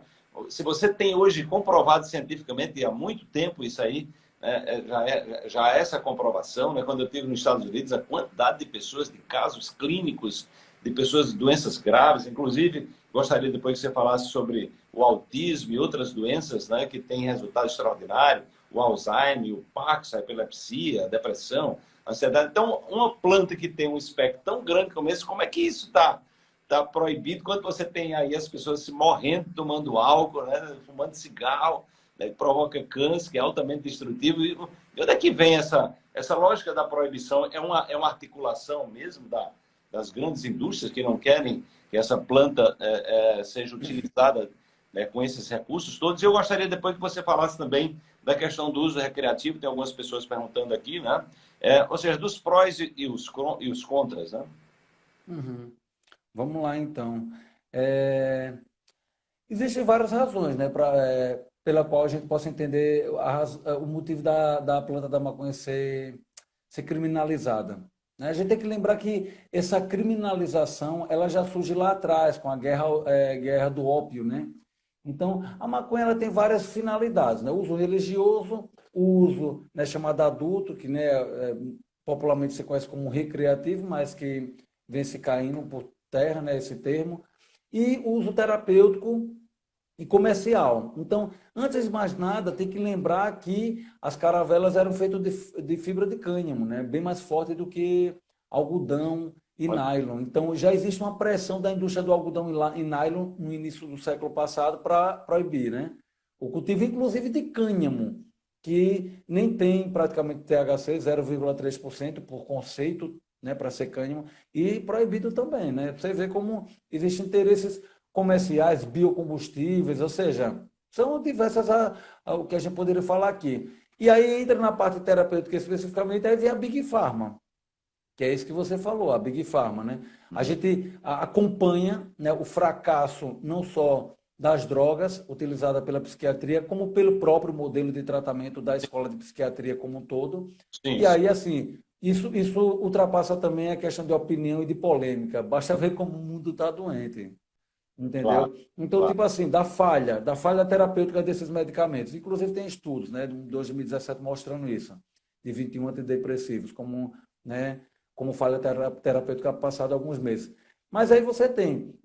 se você tem hoje comprovado cientificamente, e há muito tempo isso aí, né, é, já, é, já é essa comprovação, né, quando eu estive nos Estados Unidos, a quantidade de pessoas, de casos clínicos, de pessoas de doenças graves, inclusive, gostaria depois que você falasse sobre o autismo e outras doenças né, que têm resultado extraordinário, o Alzheimer, o Parkinson, a epilepsia, a depressão, a ansiedade. Então, uma planta que tem um espectro tão grande como esse, como é que isso está tá proibido quando você tem aí as pessoas se morrendo tomando álcool, né, fumando cigarro, né, provoca câncer, que é altamente destrutivo. E onde é que vem essa, essa lógica da proibição? É uma, é uma articulação mesmo da, das grandes indústrias que não querem que essa planta é, é, seja utilizada né, com esses recursos todos. Eu gostaria depois que você falasse também da questão do uso recreativo, tem algumas pessoas perguntando aqui, né? É, ou seja, dos prós e os, e os contras, né? Uhum. Vamos lá, então. É... Existem várias razões, né, pra, é, pela qual a gente possa entender a, o motivo da, da planta da maconha ser, ser criminalizada. Né? A gente tem que lembrar que essa criminalização ela já surge lá atrás, com a guerra, é, guerra do ópio, né? Então, a maconha ela tem várias finalidades, né? Uso religioso, uso né, chamado adulto, que né, é, popularmente se conhece como recreativo, mas que vem se caindo por terra, né, esse termo, e uso terapêutico e comercial. Então, antes de mais nada, tem que lembrar que as caravelas eram feitas de, de fibra de cânhamo, né, bem mais forte do que algodão, e nylon. Então, já existe uma pressão da indústria do algodão e nylon no início do século passado para proibir, né? O cultivo, inclusive, de cânhamo, que nem tem praticamente THC, 0,3% por conceito, né, para ser cânhamo, e proibido também, né? Você vê como existem interesses comerciais, biocombustíveis, ou seja, são diversas a, a, o que a gente poderia falar aqui. E aí entra na parte terapêutica especificamente, aí vem a Big Pharma, que é isso que você falou, a Big Pharma, né? A gente acompanha né, o fracasso não só das drogas utilizadas pela psiquiatria, como pelo próprio modelo de tratamento da escola de psiquiatria como um todo. Sim. E aí, assim, isso, isso ultrapassa também a questão de opinião e de polêmica. Basta ver como o mundo está doente. Entendeu? Claro, então, claro. tipo assim, da falha, da falha terapêutica desses medicamentos. Inclusive, tem estudos, né, de 2017 mostrando isso, de 21 antidepressivos, como né, como falha terapêutica passada alguns meses. Mas aí você tem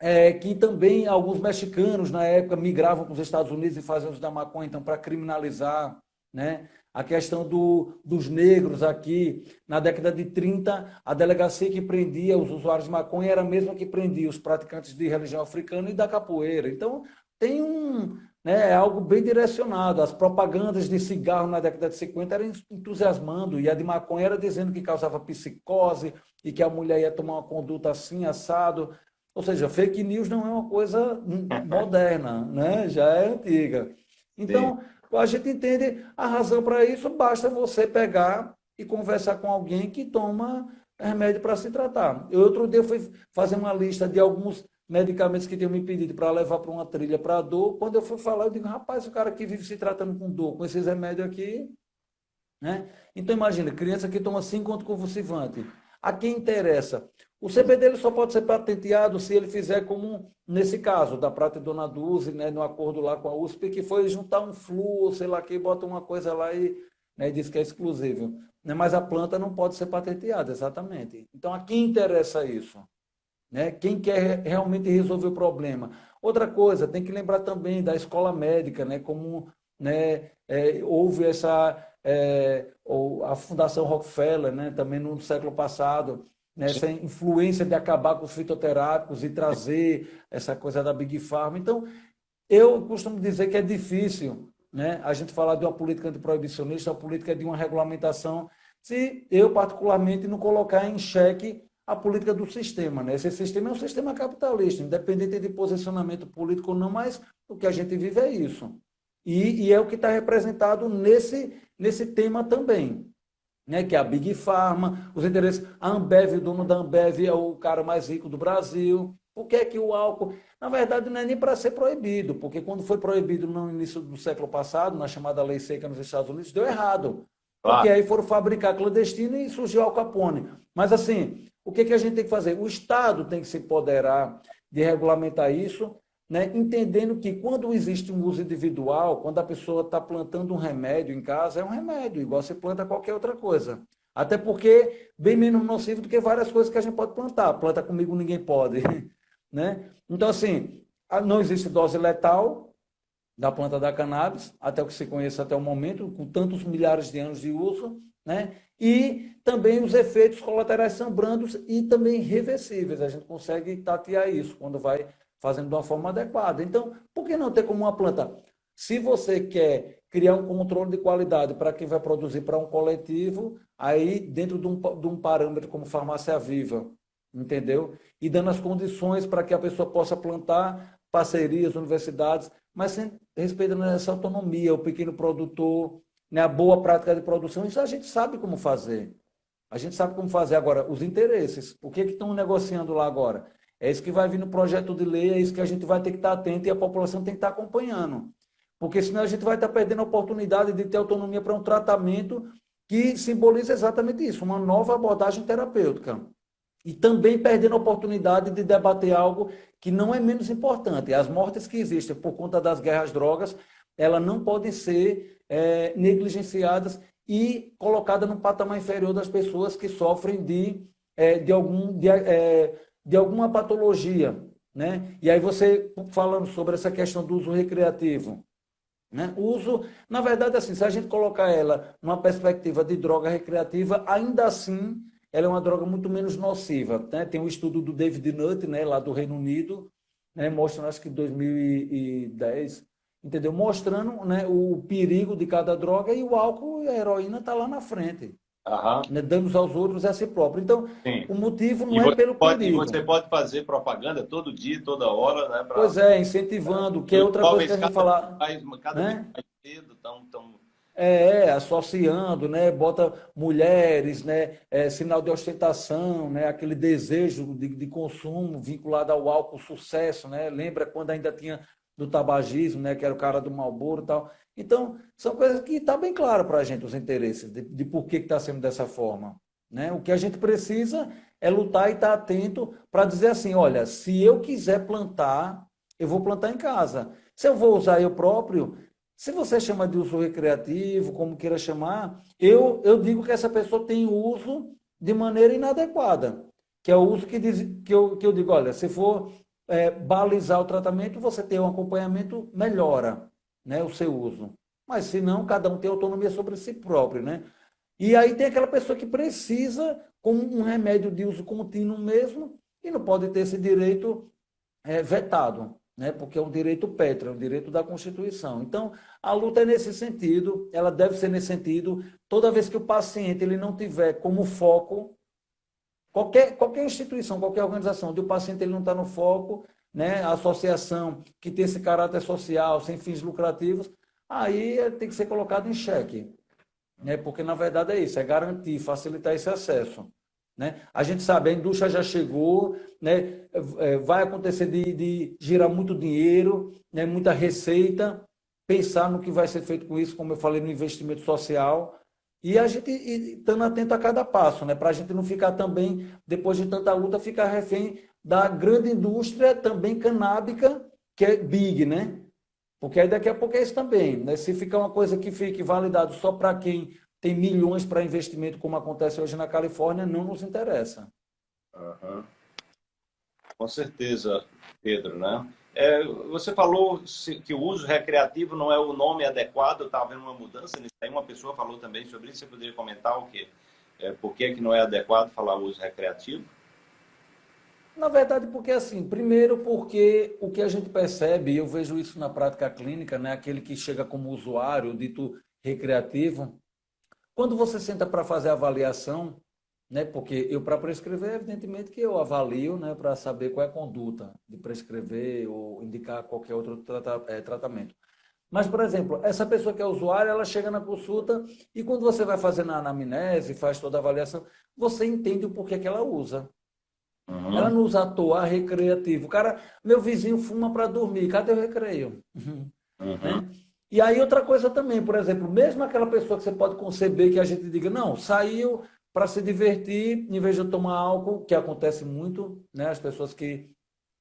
é, que também alguns mexicanos, na época, migravam para os Estados Unidos e faziam uso da maconha, então, para criminalizar né? a questão do, dos negros aqui. Na década de 30, a delegacia que prendia os usuários de maconha era a mesma que prendia os praticantes de religião africana e da capoeira. Então, tem um, né, é algo bem direcionado. As propagandas de cigarro na década de 50 eram entusiasmando, e a de maconha era dizendo que causava psicose e que a mulher ia tomar uma conduta assim, assado. Ou seja, fake news não é uma coisa moderna, né? já é antiga. Então, Sim. a gente entende a razão para isso, basta você pegar e conversar com alguém que toma remédio para se tratar. Eu, outro dia, fui fazer uma lista de alguns medicamentos que tinham me pedido para levar para uma trilha para dor. Quando eu fui falar, eu digo, rapaz, o cara que vive se tratando com dor, com esses remédios aqui. Né? Então, imagina, criança que toma 5 convulsivante. A quem interessa? O CBD dele só pode ser patenteado se ele fizer como, nesse caso, da Prata e Dona Duze, né, no acordo lá com a USP, que foi juntar um flu, sei lá, que bota uma coisa lá e, né, diz que é exclusivo. Né? Mas a planta não pode ser patenteada, exatamente. Então, a quem interessa isso? Né? Quem quer realmente resolver o problema. Outra coisa, tem que lembrar também da escola médica, né? como né, é, houve essa, é, a Fundação Rockefeller, né, também no século passado, né, essa influência de acabar com os fitoterápicos e trazer essa coisa da Big Pharma. Então, eu costumo dizer que é difícil né, a gente falar de uma política antiproibicionista, uma política de uma regulamentação, se eu, particularmente, não colocar em xeque a política do sistema. Né? Esse sistema é um sistema capitalista, independente de posicionamento político ou não, mas o que a gente vive é isso. E, e é o que está representado nesse, nesse tema também. Né, que é a Big Pharma, os interesses. A Ambev, o dono da Ambev é o cara mais rico do Brasil. Por que é que o álcool... Na verdade, não é nem para ser proibido, porque quando foi proibido no início do século passado, na chamada Lei Seca nos Estados Unidos, deu errado. Porque aí foram fabricar clandestino e surgiu Al Capone. Mas assim, o que, que a gente tem que fazer? O Estado tem que se empoderar de regulamentar isso, né? entendendo que quando existe um uso individual, quando a pessoa está plantando um remédio em casa, é um remédio, igual você planta qualquer outra coisa. Até porque bem menos nocivo do que várias coisas que a gente pode plantar. Planta comigo ninguém pode. né? Então, assim, não existe dose letal, da planta da cannabis, até o que se conhece até o momento, com tantos milhares de anos de uso, né? E também os efeitos colaterais são brandos e também reversíveis. A gente consegue tatear isso quando vai fazendo de uma forma adequada. Então, por que não ter como uma planta? Se você quer criar um controle de qualidade para quem vai produzir para um coletivo, aí dentro de um, de um parâmetro como farmácia viva, entendeu? E dando as condições para que a pessoa possa plantar parcerias, universidades, mas sem respeitando essa autonomia, o pequeno produtor, né, a boa prática de produção, isso a gente sabe como fazer. A gente sabe como fazer. Agora, os interesses, o que, que estão negociando lá agora? É isso que vai vir no projeto de lei, é isso que a gente vai ter que estar atento e a população tem que estar acompanhando. Porque senão a gente vai estar perdendo a oportunidade de ter autonomia para um tratamento que simboliza exatamente isso, uma nova abordagem terapêutica. E também perdendo a oportunidade de debater algo que não é menos importante. As mortes que existem por conta das guerras drogas, elas não podem ser é, negligenciadas e colocadas no patamar inferior das pessoas que sofrem de, é, de, algum, de, é, de alguma patologia. Né? E aí você, falando sobre essa questão do uso recreativo, né? O uso, na verdade, assim, se a gente colocar ela numa perspectiva de droga recreativa, ainda assim ela é uma droga muito menos nociva. Né? Tem um estudo do David Nutt, né, lá do Reino Unido, né, mostrando, acho que em 2010, entendeu? Mostrando né, o perigo de cada droga e o álcool e a heroína está lá na frente. Uhum. Né, danos aos outros a si próprio. Então, Sim. o motivo não é pelo pode, perigo. Você pode fazer propaganda todo dia, toda hora, né? Pra... Pois é, incentivando, que é outra coisa que a gente falar. Mais, cada né? vez mais cedo, tão, tão... É, associando, né? Bota mulheres, né? É, sinal de ostentação, né? Aquele desejo de, de consumo vinculado ao álcool, sucesso, né? Lembra quando ainda tinha do tabagismo, né? Que era o cara do Malboro e tal. Então, são coisas que está bem claro para a gente, os interesses, de, de por que está sendo dessa forma. Né? O que a gente precisa é lutar e estar tá atento para dizer assim, olha, se eu quiser plantar, eu vou plantar em casa. Se eu vou usar eu próprio, se você chama de uso recreativo, como queira chamar, eu, eu digo que essa pessoa tem uso de maneira inadequada. Que é o uso que, diz, que, eu, que eu digo, olha, se for é, balizar o tratamento, você tem um acompanhamento, melhora né, o seu uso. Mas se não, cada um tem autonomia sobre si próprio, né? E aí tem aquela pessoa que precisa, como um remédio de uso contínuo mesmo, e não pode ter esse direito é, vetado, né? porque é um direito pétreo, é um direito da Constituição. Então, a luta é nesse sentido, ela deve ser nesse sentido. Toda vez que o paciente ele não tiver como foco, qualquer, qualquer instituição, qualquer organização onde o paciente ele não está no foco, né, a associação que tem esse caráter social, sem fins lucrativos, aí tem que ser colocado em xeque. Né, porque, na verdade, é isso, é garantir, facilitar esse acesso. Né? A gente sabe, a indústria já chegou, né? É, vai acontecer de, de girar muito dinheiro, né? muita receita, pensar no que vai ser feito com isso, como eu falei, no investimento social, e a gente estando atento a cada passo, né? para a gente não ficar também, depois de tanta luta, ficar refém da grande indústria também canábica, que é big, né? Porque aí daqui a pouco é isso também. Né? Se ficar uma coisa que fique validado só para quem tem milhões para investimento, como acontece hoje na Califórnia, não nos interessa. Uhum. Com certeza, Pedro, né? É, você falou que o uso recreativo não é o nome adequado, está havendo uma mudança nisso aí. Uma pessoa falou também sobre isso. Você poderia comentar o quê? É, por que, que não é adequado falar uso recreativo? Na verdade, porque assim, primeiro porque o que a gente percebe, eu vejo isso na prática clínica, né, aquele que chega como usuário, dito recreativo, quando você senta para fazer a avaliação, né, porque eu para prescrever, evidentemente que eu avalio, né, para saber qual é a conduta de prescrever ou indicar qualquer outro trata, é, tratamento. Mas, por exemplo, essa pessoa que é usuária, ela chega na consulta e quando você vai fazer na anamnese, faz toda a avaliação, você entende o porquê que ela usa. Uhum. Ela não usa à toa, recreativo. O cara, meu vizinho fuma para dormir, cadê o recreio? Uhum. Né? E aí outra coisa também, por exemplo, mesmo aquela pessoa que você pode conceber que a gente diga, não, saiu para se divertir, em vez de tomar álcool, que acontece muito, né? As pessoas que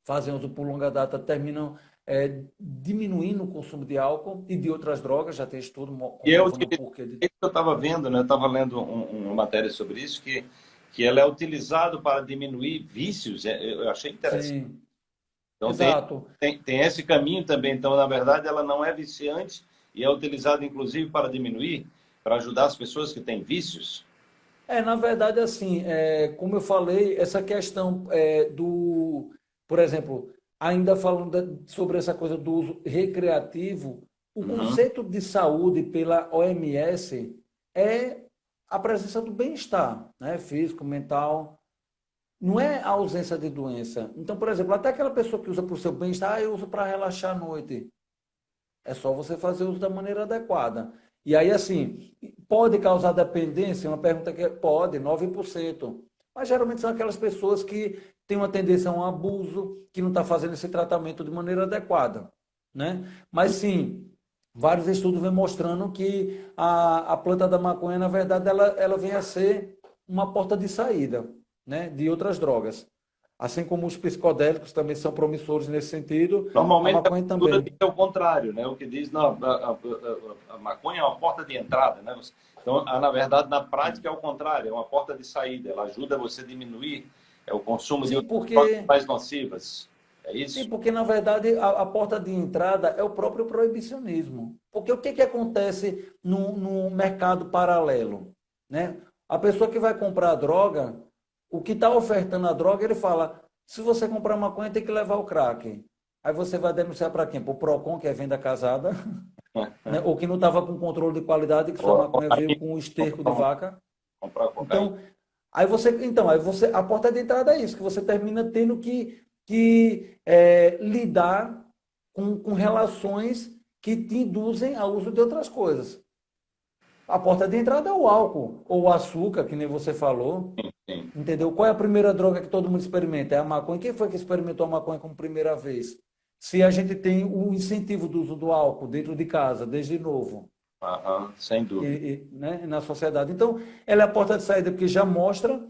fazem uso por longa data terminam é, diminuindo o consumo de álcool e de outras drogas, já tem estudo. E eu, que, de... eu estava vendo, né? Estava lendo um, uma matéria sobre isso, que que ela é utilizado para diminuir vícios. É, eu achei interessante. Sim. Então Exato. Tem, tem, tem esse caminho também. Então, na verdade, ela não é viciante e é utilizada, inclusive, para diminuir, para ajudar as pessoas que têm vícios. É, na verdade, assim, é, como eu falei, essa questão é, do, por exemplo, ainda falando sobre essa coisa do uso recreativo, o uhum. conceito de saúde pela OMS é a presença do bem-estar, né? físico, mental. Não é a ausência de doença. Então, por exemplo, até aquela pessoa que usa para o seu bem-estar, ah, eu uso para relaxar à noite. É só você fazer uso da maneira adequada. E aí, assim, pode causar dependência? Uma pergunta que é, pode, 9%. Mas geralmente são aquelas pessoas que têm uma tendência a um abuso, que não está fazendo esse tratamento de maneira adequada. Né? Mas sim, vários estudos vêm mostrando que a, a planta da maconha, na verdade, ela, ela vem a ser uma porta de saída né, de outras drogas. Assim como os psicodélicos também são promissores nesse sentido, Normalmente a maconha a também. é o contrário, né? O que diz, não, a, a, a, maconha é uma porta de entrada, né? Então, na verdade, na prática é o contrário, é uma porta de saída. Ela ajuda você a diminuir é o consumo Sim, de porque... mais nocivas. É isso? Sim, porque na verdade a, a, porta de entrada é o próprio proibicionismo. Porque o que, que acontece no, no mercado paralelo? Né? A pessoa que vai comprar droga, o que está ofertando a droga, ele fala: se você comprar maconha, tem que levar o crack. Aí você vai denunciar para quem? Para o PROCON, que é venda casada, né? ou que não estava com controle de qualidade, que sua maconha veio com o esterco de vaca. Então, aí você, então, aí você, a porta de entrada é isso, que você termina tendo que, que é, lidar com, com relações que te induzem ao uso de outras coisas. A porta de entrada é o álcool, ou o açúcar, que nem você falou. Sim. Entendeu? Qual é a primeira droga que todo mundo experimenta? É a maconha. Quem foi que experimentou a maconha como primeira vez? Se a gente tem o incentivo do uso do álcool dentro de casa, desde novo. Uhum, sem dúvida. E, e, né, na sociedade. Então, ela é a porta de saída porque já mostra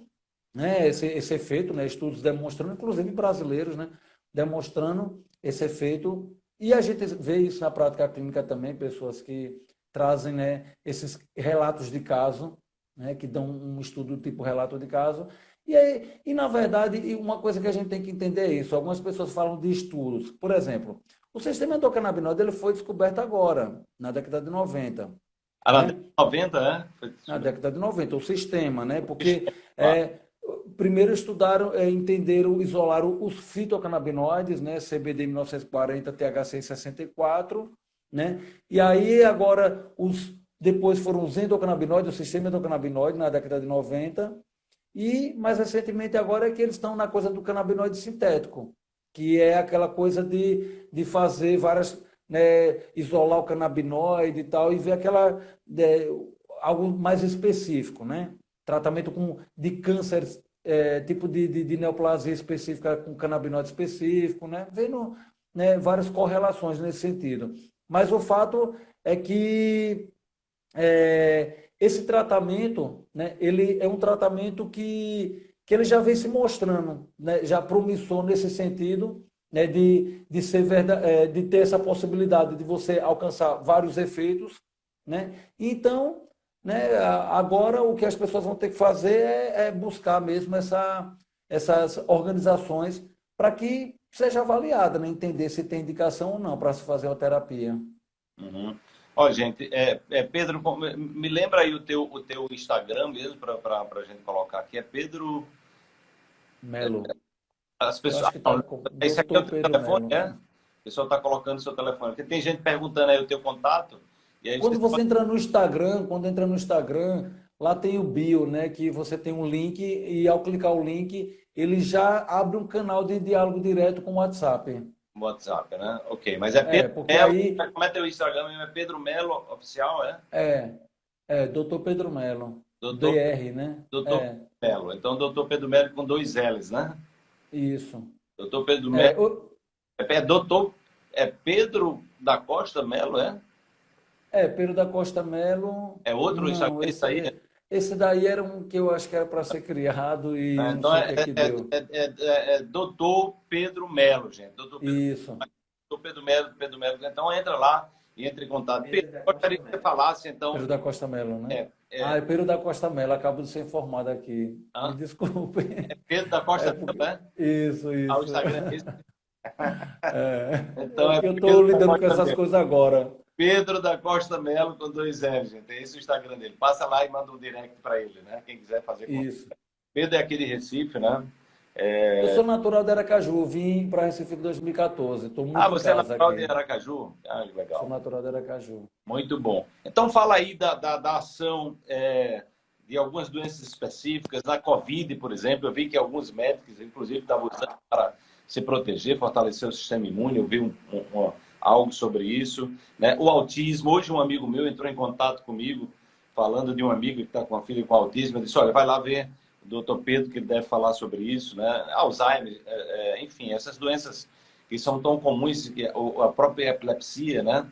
né, esse, esse efeito, né, estudos demonstrando, inclusive brasileiros, né, demonstrando esse efeito. E a gente vê isso na prática clínica também, pessoas que trazem né, esses relatos de caso, né, que dão um estudo tipo relato de caso. E, aí, e, na verdade, uma coisa que a gente tem que entender é isso. Algumas pessoas falam de estudos. Por exemplo, o sistema endocannabinoide ele foi descoberto agora, na década de 90. Ah, na né? década de 90, é? Na década de 90, o sistema, né? Porque é, primeiro estudaram, é, entenderam, isolaram os fitocannabinoides, né? CBD 1940, THC 64, né? E aí agora os depois foram os endocannabinoides, o sistema endocannabinoide na década de 90, e mais recentemente agora é que eles estão na coisa do canabinoide sintético, que é aquela coisa de, de fazer várias, né, isolar o canabinoide e tal, e ver aquela, é, algo mais específico, né? Tratamento com, de câncer, é, tipo de, de, de, neoplasia específica com canabinoide específico, né? Vendo né, várias correlações nesse sentido. Mas o fato é que é, esse tratamento, né, ele é um tratamento que, que ele já vem se mostrando, né, já promissor nesse sentido, né, de, de, ser verdade, é, de ter essa possibilidade de você alcançar vários efeitos. Né? Então, né, agora o que as pessoas vão ter que fazer é, é buscar mesmo essa, essas organizações para que seja avaliada, né? entender se tem indicação ou não para se fazer a terapia. Uhum. Ó, gente, é, é, Pedro, me lembra aí o teu, o teu Instagram mesmo para a gente colocar aqui. É Pedro. Melo. As pessoas. Tá. Esse aqui é o teu telefone, Melo. é? O pessoal está colocando o seu telefone. Porque tem gente perguntando aí o teu contato. quando você pode... entra no Instagram, quando entra no Instagram, lá tem o bio, né? Que você tem um link e ao clicar o link, ele já abre um canal de diálogo direto com o WhatsApp. WhatsApp, né? Ok, mas é, é Pedro é, Melo, aí... como é teu Instagram? É Pedro Melo Oficial, é? É, é, doutor Pedro Melo. Doutor, DR, né? Doutor é. Melo. Então, doutor Pedro Melo com dois L's, né? Isso. Doutor Pedro é, Melo. O... É, é, doutor, é Pedro da Costa Melo, é? É, Pedro da Costa Melo. É outro Não, Instagram, esse aí? É... Esse daí era um que eu acho que era para ser criado e ah, então é, é, é, é, é, doutor Pedro Melo, gente. Doutor Pedro, Isso. Doutor Pedro Melo, Pedro Melo. Então entra lá e entre em contato. Pedro, Pedro gostaria que você falasse, então. Pedro da Costa Melo, né? É, Ah, é Pedro da Costa Melo, acabo de ser informado aqui. Ah? Me desculpe. É Pedro da Costa Melo, né? Isso, isso. Ah, o Instagram é É, então é eu estou lidando com essas coisas agora. Pedro da Costa Melo com dois L, gente. É esse o Instagram dele. Passa lá e manda um direct para ele, né? Quem quiser fazer Isso. Pedro é aqui de Recife, né? É... Eu sou natural de Aracaju, vim para Recife em 2014. Tô muito ah, você é natural aqui. de Aracaju? Ah, legal. Sou natural de Aracaju. Muito bom. Então fala aí da, da, da ação é, de algumas doenças específicas, da Covid, por exemplo. Eu vi que alguns médicos, inclusive, estavam usando para se proteger, fortalecer o sistema imune. Eu vi um, um, um, algo sobre isso. Né? O autismo. Hoje um amigo meu entrou em contato comigo, falando de um amigo que está com uma filha com autismo. Eu disse, olha, vai lá ver doutor Pedro, que deve falar sobre isso, né? Alzheimer, é, é, enfim, essas doenças que são tão comuns, a própria epilepsia, né?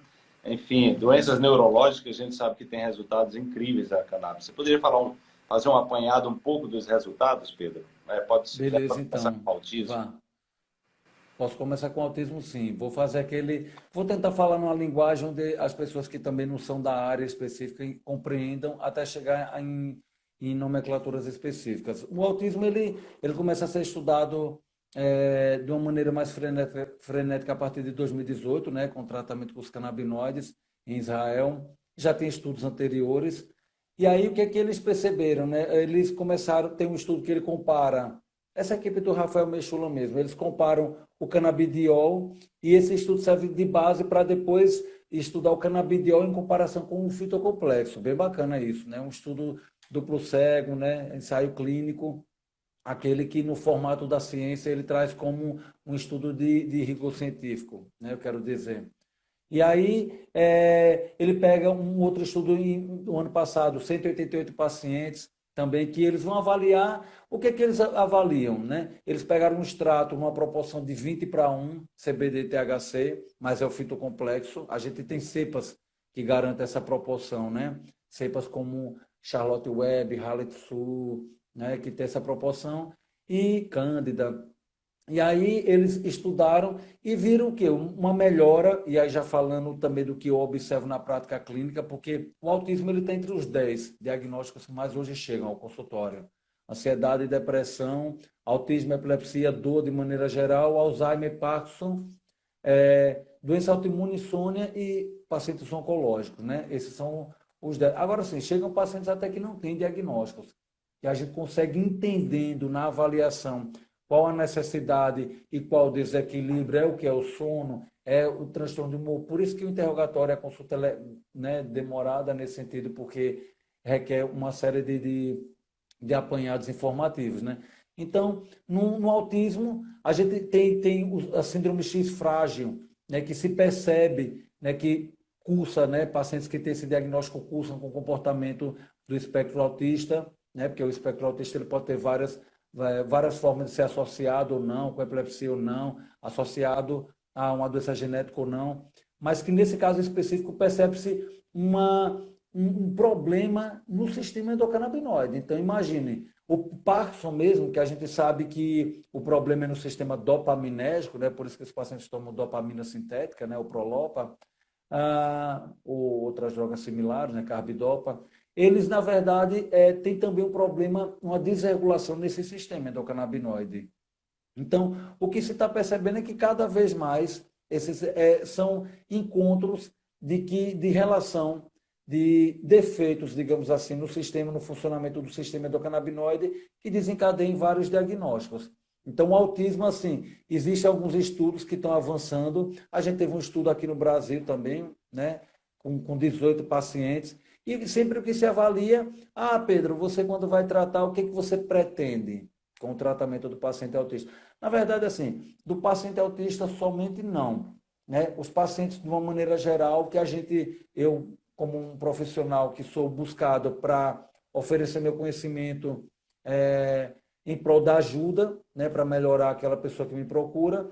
Enfim, doenças neurológicas, a gente sabe que tem resultados incríveis da cannabis. Você poderia falar um, fazer um apanhado um pouco dos resultados, Pedro? É, pode ser Beleza, então. com autismo. Vá. Posso começar com autismo, sim. Vou fazer aquele. Vou tentar falar numa linguagem onde as pessoas que também não são da área específica compreendam até chegar em em nomenclaturas específicas. O autismo ele, ele começa a ser estudado é, de uma maneira mais frenética, frenética a partir de 2018, né, com tratamento com os canabinoides em Israel. Já tem estudos anteriores. E aí o que é que eles perceberam? Né? Eles começaram, tem um estudo que ele compara, essa equipe do Rafael Mechula mesmo, eles comparam o canabidiol e esse estudo serve de base para depois estudar o canabidiol em comparação com o fitocomplexo. Bem bacana isso, né? Um estudo duplo cego, né? ensaio clínico, aquele que no formato da ciência ele traz como um estudo de, de rigor científico, né? eu quero dizer. E aí é, ele pega um outro estudo no ano passado, 188 pacientes também, que eles vão avaliar, o que, é que eles avaliam? Né? Eles pegaram um extrato, uma proporção de 20 para 1, CBD-THC, mas é o fitocomplexo. A gente tem cepas que garantem essa proporção, né? Cepas como Charlotte Webb, Halet Sul, né, que tem essa proporção, e Cândida. E aí eles estudaram e viram o quê? Uma melhora, e aí já falando também do que eu observo na prática clínica, porque o autismo ele está entre os 10 diagnósticos que mais hoje chegam ao consultório. Ansiedade depressão, autismo, epilepsia, dor de maneira geral, Alzheimer, Parkinson, é, doença autoimune, insônia e pacientes oncológicos. Né? Esses são os Agora sim, chegam pacientes até que não têm diagnósticos, que a gente consegue entendendo na avaliação qual a necessidade e qual o desequilíbrio, é o que é o sono, é o transtorno de humor. Por isso que o interrogatório, a consulta é né, demorada nesse sentido, porque requer uma série de, de, de apanhados informativos. Né? Então, no, no, autismo, a gente tem, tem a síndrome X frágil, né, que se percebe né, que cursa, né, pacientes que têm esse diagnóstico cursam com comportamento do espectro autista, né, porque o espectro autista ele pode ter várias, várias formas de ser associado ou não, com epilepsia ou não, associado a uma doença genética ou não, mas que nesse caso específico percebe-se uma, um, problema no sistema endocannabinoide. Então, imagine, o Parkinson mesmo, que a gente sabe que o problema é no sistema dopaminérgico, né, por isso que os pacientes tomam dopamina sintética, né, o Prolopa, ah, ou outras drogas similares, né, carbidopa, eles, na verdade, é, têm também um problema, uma desregulação nesse sistema endocannabinoide. Então, o que se está percebendo é que cada vez mais esses é, são encontros de, que, de relação de defeitos, digamos assim, no sistema, no funcionamento do sistema endocannabinoide, que desencadeiam vários diagnósticos. Então, o autismo, assim, existem alguns estudos que estão avançando. A gente teve um estudo aqui no Brasil também, né, com, com 18 pacientes. E sempre o que se avalia, ah, Pedro, você quando vai tratar, o que, que você pretende com o tratamento do paciente autista? Na verdade, assim, do paciente autista somente não. Né? Os pacientes, de uma maneira geral, que a gente, eu, como um profissional que sou buscado para oferecer meu conhecimento, é, em prol da ajuda, né, para melhorar aquela pessoa que me procura.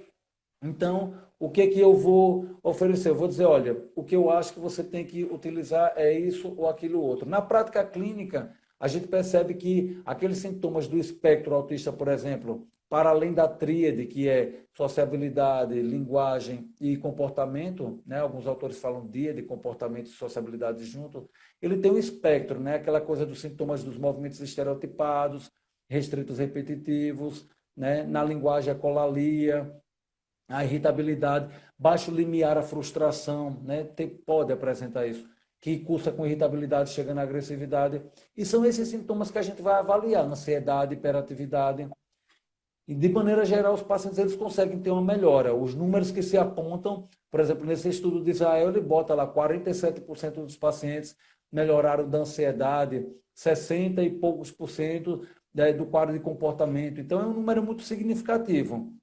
Então, o que que eu vou oferecer? Eu vou dizer, olha, o que eu acho que você tem que utilizar é isso ou aquilo outro. Na prática clínica, a gente percebe que aqueles sintomas do espectro autista, por exemplo, para além da tríade, que é sociabilidade, linguagem e comportamento, né? alguns autores falam dia de comportamento e sociabilidade junto, ele tem um espectro, né? aquela coisa dos sintomas dos movimentos estereotipados, restritos repetitivos, né? na linguagem a colalia, a irritabilidade, baixo limiar, a frustração, né? Tem, pode apresentar isso, que cursa com irritabilidade, chega na agressividade. E são esses sintomas que a gente vai avaliar, ansiedade, hiperatividade. E, de maneira geral, os pacientes eles conseguem ter uma melhora. Os números que se apontam, por exemplo, nesse estudo de Israel, ele bota lá 47% dos pacientes melhoraram da ansiedade, 60 e poucos por cento né, do quadro de comportamento. Então, é um número muito significativo.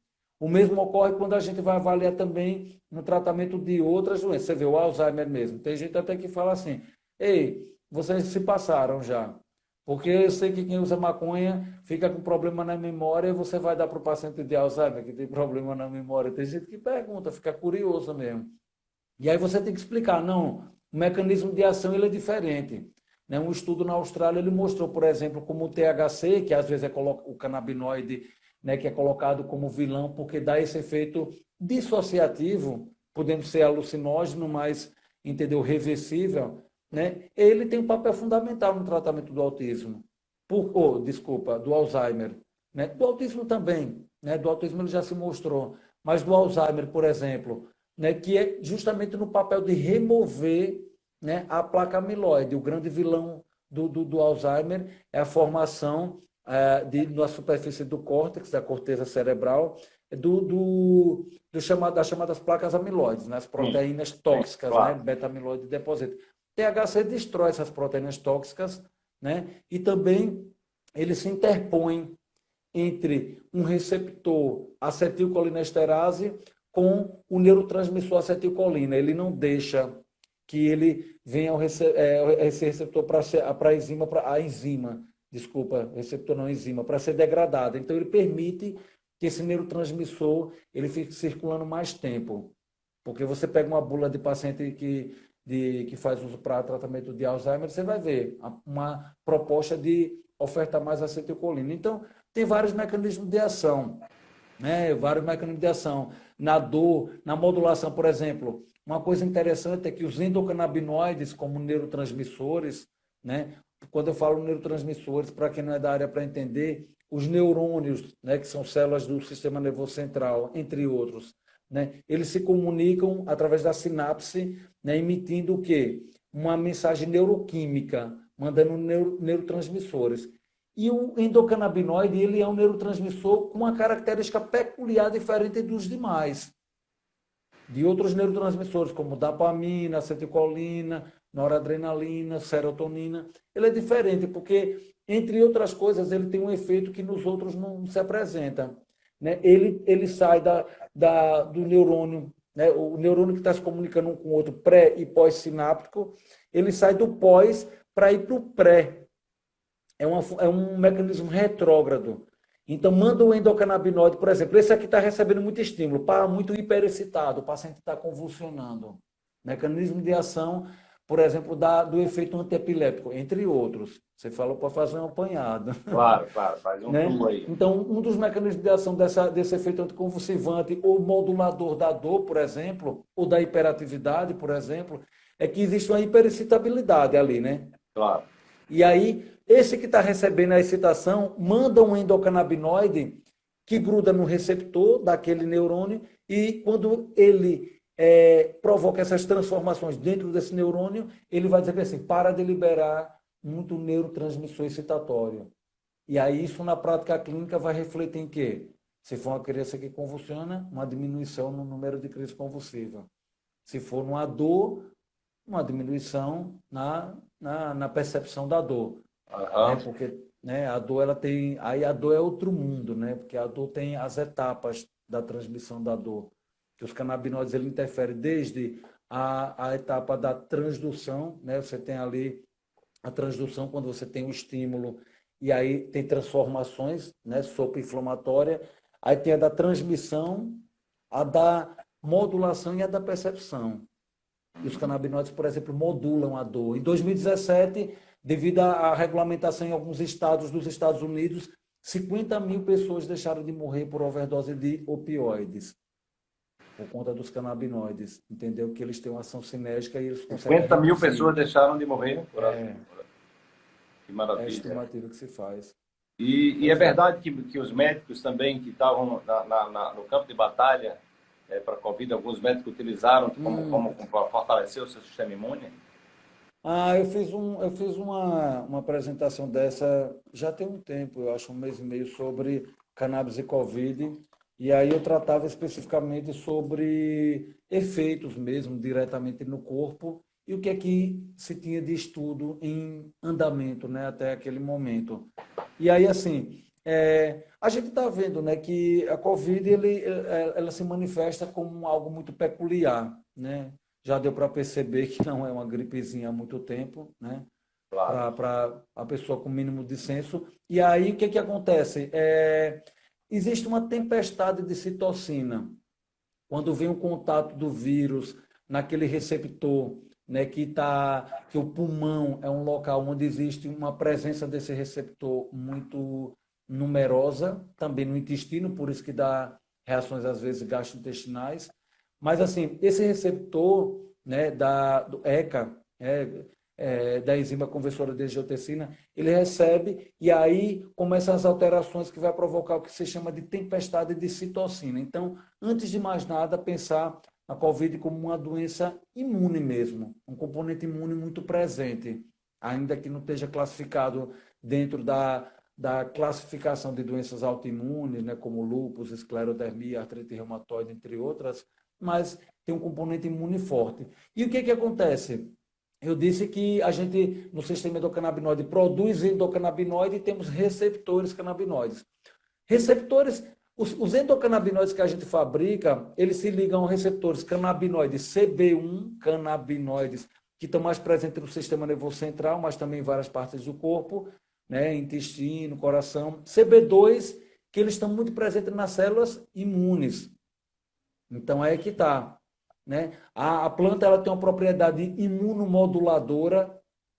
O mesmo ocorre quando a gente vai avaliar também no tratamento de outras doenças. Você vê o Alzheimer mesmo. Tem gente até que fala assim: ei, vocês se passaram já. Porque eu sei que quem usa maconha fica com problema na memória e você vai dar para o paciente de Alzheimer que tem problema na memória. Tem gente que pergunta, fica curioso mesmo. E aí você tem que explicar: não, o mecanismo de ação ele é diferente. Né? Um estudo na Austrália ele mostrou, por exemplo, como o THC, que às vezes é o canabinoide né, que é colocado como vilão porque dá esse efeito dissociativo, podendo ser alucinógeno, mas entendeu reversível, né? Ele tem um papel fundamental no tratamento do autismo, por, oh, desculpa, do Alzheimer, né? Do autismo também, né? Do autismo ele já se mostrou, mas do Alzheimer, por exemplo, né? Que é justamente no papel de remover, né? A placa amiloide, o grande vilão do, do, do Alzheimer é a formação de, na superfície do córtex, da corteza cerebral, do, do, do chamado, das chamadas placas amiloides, né? as proteínas sim, tóxicas, claro. né? beta-amiloide deposita. THC destrói essas proteínas tóxicas né? e também ele se interpõe entre um receptor acetilcolinesterase com o neurotransmissor acetilcolina. Ele não deixa que ele venha ao rece é, esse receptor para a enzima, para a enzima desculpa, receptor não enzima, para ser degradada. Então, ele permite que esse neurotransmissor ele fique circulando mais tempo. Porque você pega uma bula de paciente que, de, que faz uso para tratamento de Alzheimer, você vai ver uma proposta de oferta mais acetilcolina. Então, tem vários mecanismos de ação, né? vários mecanismos de ação. Na dor, na modulação, por exemplo, uma coisa interessante é que os endocannabinoides, como neurotransmissores, né? Quando eu falo neurotransmissores, para quem não é da área para entender, os neurônios, né, que são células do sistema nervoso central, entre outros, né, eles se comunicam através da sinapse, né, emitindo o quê? Uma mensagem neuroquímica, mandando neuro, neurotransmissores. E o endocannabinoide, ele é um neurotransmissor com uma característica peculiar diferente dos demais. De outros neurotransmissores, como dopamina, acetilcolina, noradrenalina, serotonina. Ele é diferente porque, entre outras coisas, ele tem um efeito que nos outros não se apresenta. Né? Ele, ele sai da, da, do neurônio, né? o neurônio que está se comunicando um com o outro, pré e pós-sináptico, ele sai do pós para ir para o pré. É, uma, é um mecanismo retrógrado. Então, manda o endocannabinoide, por exemplo, esse aqui está recebendo muito estímulo, para muito hiperexcitado, o paciente está convulsionando. Mecanismo de ação por exemplo, da, do efeito antiepilético, entre outros. Você falou para fazer um apanhado. Claro, claro, faz um né? aí. Então, um dos mecanismos de ação dessa, desse efeito anticonvulsivante ou modulador da dor, por exemplo, ou da hiperatividade, por exemplo, é que existe uma hiperexcitabilidade ali, né? Claro. E aí, esse que está recebendo a excitação manda um endocannabinoide que gruda no receptor daquele neurônio e quando ele é, provoca essas transformações dentro desse neurônio, ele vai dizer assim, para de liberar muito neurotransmissor excitatório. E aí isso na prática clínica vai refletir em quê? Se for uma criança que convulsiona, uma diminuição no número de crise convulsiva. Se for uma dor, uma diminuição na, na, na percepção da dor. Uhum. Né? Porque né, a dor ela tem. Aí a dor é outro mundo, né? Porque a dor tem as etapas da transmissão da dor que os canabinoides ele interferem desde a, a etapa da transdução, né? Você tem ali a transdução quando você tem o estímulo e aí tem transformações, né? Sopa inflamatória. Aí tem a da transmissão, a da modulação e a da percepção. E os canabinoides, por exemplo, modulam a dor. Em 2017, devido à regulamentação em alguns estados dos Estados Unidos, 50 mil pessoas deixaram de morrer por overdose de opioides por conta dos canabinoides, entendeu? Que eles têm uma ação sinérgica e eles conseguem... 50 mil pessoas deixaram de morrer por é, Que maravilha. É a estimativa que se faz. E, e é verdade que, que os médicos também que estavam na, na, na, no campo de batalha é, para a Covid, alguns médicos utilizaram como, hum. como, como para fortalecer o seu sistema imune? Ah, eu fiz, um, eu fiz uma, uma apresentação dessa já tem um tempo, eu acho um mês e meio, sobre cannabis e Covid. E aí eu tratava especificamente sobre efeitos mesmo, diretamente no corpo, e o que é que se tinha de estudo em andamento né, até aquele momento. E aí, assim, é, a gente está vendo né, que a Covid ele, é, ela se manifesta como algo muito peculiar. Né? Já deu para perceber que não é uma gripezinha há muito tempo, né? Claro. para a pessoa com mínimo de senso. E aí, o que, que acontece? É, existe uma tempestade de citocina. Quando vem o contato do vírus naquele receptor, né, que, tá, que o pulmão é um local onde existe uma presença desse receptor muito numerosa, também no intestino, por isso que dá reações às vezes gastrointestinais. Mas assim, esse receptor né, da, do ECA, é, é, da enzima conversora de angiotensina, ele recebe e aí começam as alterações que vai provocar o que se chama de tempestade de citocina. Então, antes de mais nada, pensar a COVID como uma doença imune mesmo, um componente imune muito presente, ainda que não esteja classificado dentro da, da classificação de doenças autoimunes, né, como lúpus, esclerodermia, artrite reumatoide, entre outras, mas tem um componente imune forte. E o que, que acontece? Eu disse que a gente, no sistema endocannabinoide, produz endocannabinoide e temos receptores canabinoides. Receptores, os, os endocannabinoides que a gente fabrica, eles se ligam a receptores canabinoides CB1, canabinoides, que estão mais presentes no sistema nervoso central, mas também em várias partes do corpo, né, intestino, coração. CB2, que eles estão muito presentes nas células imunes. Então, é que está. Né? A, a planta ela tem uma propriedade imunomoduladora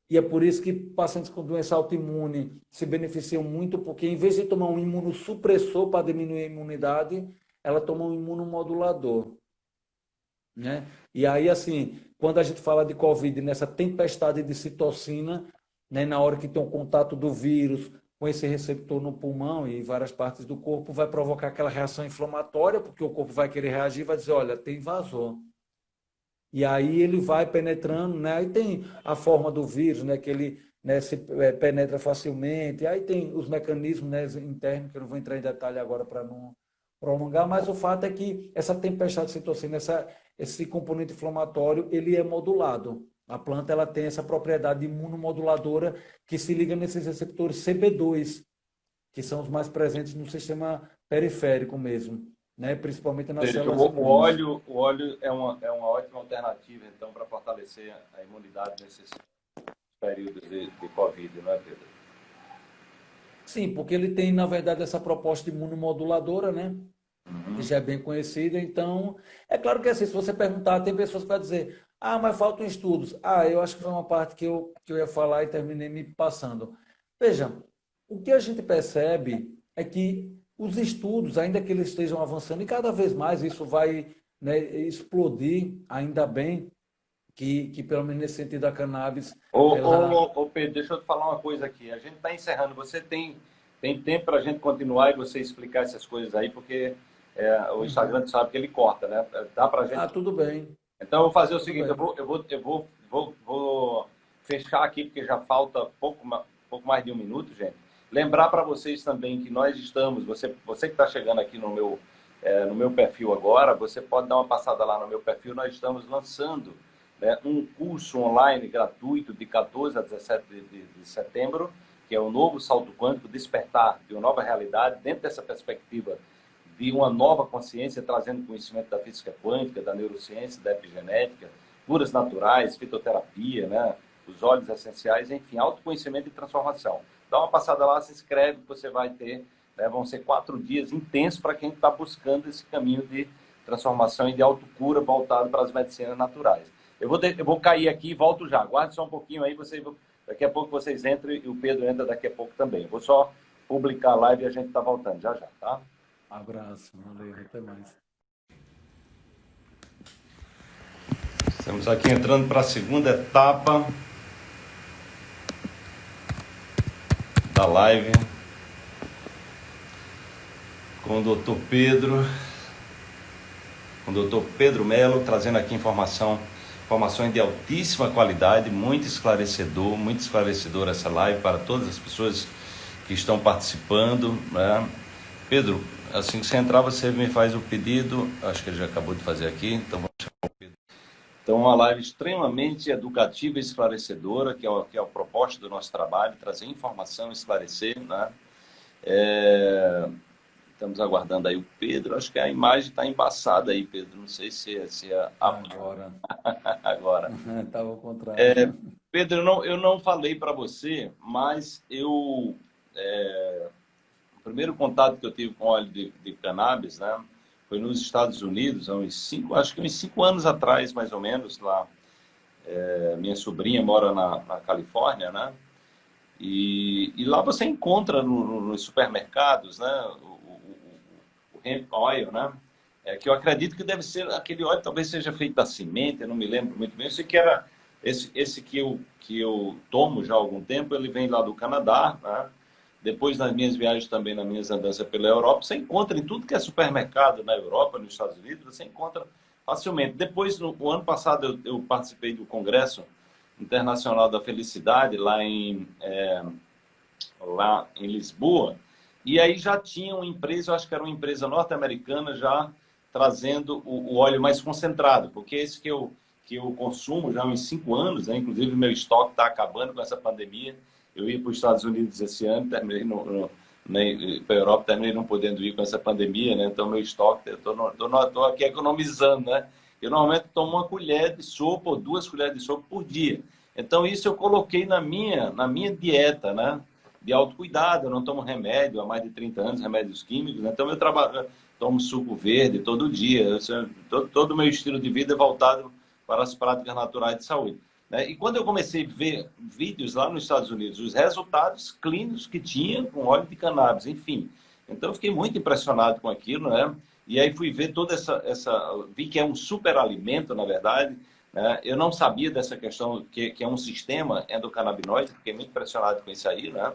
e é por isso que pacientes com doença autoimune se beneficiam muito, porque em vez de tomar um imunossupressor para diminuir a imunidade, ela toma um imunomodulador. Né? E aí, assim, quando a gente fala de Covid, nessa tempestade de citocina, né, na hora que tem um contato do vírus com esse receptor no pulmão e em várias partes do corpo, vai provocar aquela reação inflamatória, porque o corpo vai querer reagir e vai dizer, olha, tem invasor. E aí ele vai penetrando, né? Aí tem a forma do vírus, né? Que ele né, se é, penetra facilmente. Aí tem os mecanismos né, internos, que eu não vou entrar em detalhe agora para não prolongar, mas o fato é que essa tempestade de citocina, essa, esse componente inflamatório, ele é modulado. A planta ela tem essa propriedade imunomoduladora que se liga nesses receptores CB2, que são os mais presentes no sistema periférico mesmo né? principalmente nas Seja, células o, o óleo O óleo é uma, é uma ótima alternativa, então, para fortalecer a imunidade nesses períodos de, de Covid, não é, Pedro? Sim, porque ele tem, na verdade, essa proposta imunomoduladora, né? Uhum. Que já é bem conhecida. Então, é claro que assim, se você perguntar, tem pessoas que vão dizer, ah, mas faltam estudos. Ah, eu acho que foi uma parte que eu, que eu ia falar e terminei me passando. Veja, o que a gente percebe é que os estudos, ainda que eles estejam avançando, e cada vez mais isso vai né, explodir, ainda bem que, que pelo menos nesse sentido a cannabis... Ô, ela... ô, ô Pedro, deixa eu te falar uma coisa aqui. A gente está encerrando. Você tem, tem tempo para a gente continuar e você explicar essas coisas aí, porque é, o Instagram sabe que ele corta, né? Dá para gente... Ah, tudo bem. Então, eu vou fazer o seguinte, eu, vou, eu, vou, eu vou, vou, vou fechar aqui, porque já falta pouco, pouco mais de um minuto, gente. Lembrar para vocês também que nós estamos, você, você que está chegando aqui no meu, é, no meu perfil agora, você pode dar uma passada lá no meu perfil, nós estamos lançando né, um curso online gratuito de 14 a 17 de, de, de setembro, que é o novo salto quântico, despertar de uma nova realidade, dentro dessa perspectiva de uma nova consciência, trazendo conhecimento da física quântica, da neurociência, da epigenética, curas naturais, fitoterapia, né, os óleos essenciais, enfim, autoconhecimento e transformação dá uma passada lá, se inscreve, você vai ter, né, vão ser quatro dias intensos para quem está buscando esse caminho de transformação e de autocura voltado para as medicinas naturais. Eu vou, de, eu vou cair aqui e volto já. Aguarde só um pouquinho aí, você, daqui a pouco vocês entram e o Pedro entra daqui a pouco também. Eu vou só publicar a live e a gente está voltando já já, tá? Abraço, valeu, até mais. Estamos aqui entrando para a segunda etapa da live com o doutor Pedro, com o doutor Pedro Melo, trazendo aqui informação, informações de altíssima qualidade, muito esclarecedor, muito esclarecedor essa live para todas as pessoas que estão participando. Né? Pedro, assim que você entrar, você me faz o pedido, acho que ele já acabou de fazer aqui, então vamos chamar o Pedro. Então, uma live extremamente educativa e esclarecedora, que é, o, que é o propósito do nosso trabalho, trazer informação, esclarecer, né? É... Estamos aguardando aí o Pedro. Acho que a imagem está embaçada aí, Pedro. Não sei se é. Se é... Agora. Agora. Estava ao contrário. É, Pedro, eu não, eu não falei para você, mas eu. É, o primeiro contato que eu tive com óleo de, de cannabis, né? Foi nos Estados Unidos, há uns cinco, acho que uns cinco anos atrás, mais ou menos, lá. É, minha sobrinha mora na, na Califórnia, né? E, e, lá você encontra no, no, nos supermercados, né? O, hemp oil, né? É, que eu acredito que deve ser aquele óleo, talvez seja feito da semente, eu não me lembro muito bem. Eu sei que era esse, esse que eu que eu tomo já há algum tempo, ele vem lá do Canadá, né? Depois, nas minhas viagens também, nas minhas andanças pela Europa, você encontra em tudo que é supermercado na Europa, nos Estados Unidos, você encontra facilmente. Depois, no, no ano passado, eu, eu, participei do Congresso Internacional da Felicidade, lá em, é, lá em Lisboa, e aí já tinha uma empresa, eu acho que era uma empresa norte-americana, já trazendo o, o, óleo mais concentrado, porque esse que eu, que eu consumo já há uns cinco anos, né? inclusive meu estoque está acabando com essa pandemia, eu ia para os Estados Unidos esse ano, terminei no, no para a Europa, terminei não podendo ir com essa pandemia, né? Então, meu estoque, estou aqui economizando, né? Eu normalmente tomo uma colher de sopa ou duas colheres de sopa por dia. Então, isso eu coloquei na minha, na minha dieta, né? De autocuidado, eu não tomo remédio há mais de 30 anos, remédios químicos, né? Então, eu trabalho, tomo suco verde todo dia. todo o meu estilo de vida é voltado para as práticas naturais de saúde. Né? E quando eu comecei a ver vídeos lá nos Estados Unidos, os resultados clínicos que tinha com óleo de cannabis, enfim. Então eu fiquei muito impressionado com aquilo, né? E aí fui ver toda essa, essa vi que é um superalimento, na verdade. Né? Eu não sabia dessa questão que, que é um sistema endocannabinoide, fiquei muito impressionado com isso aí, né?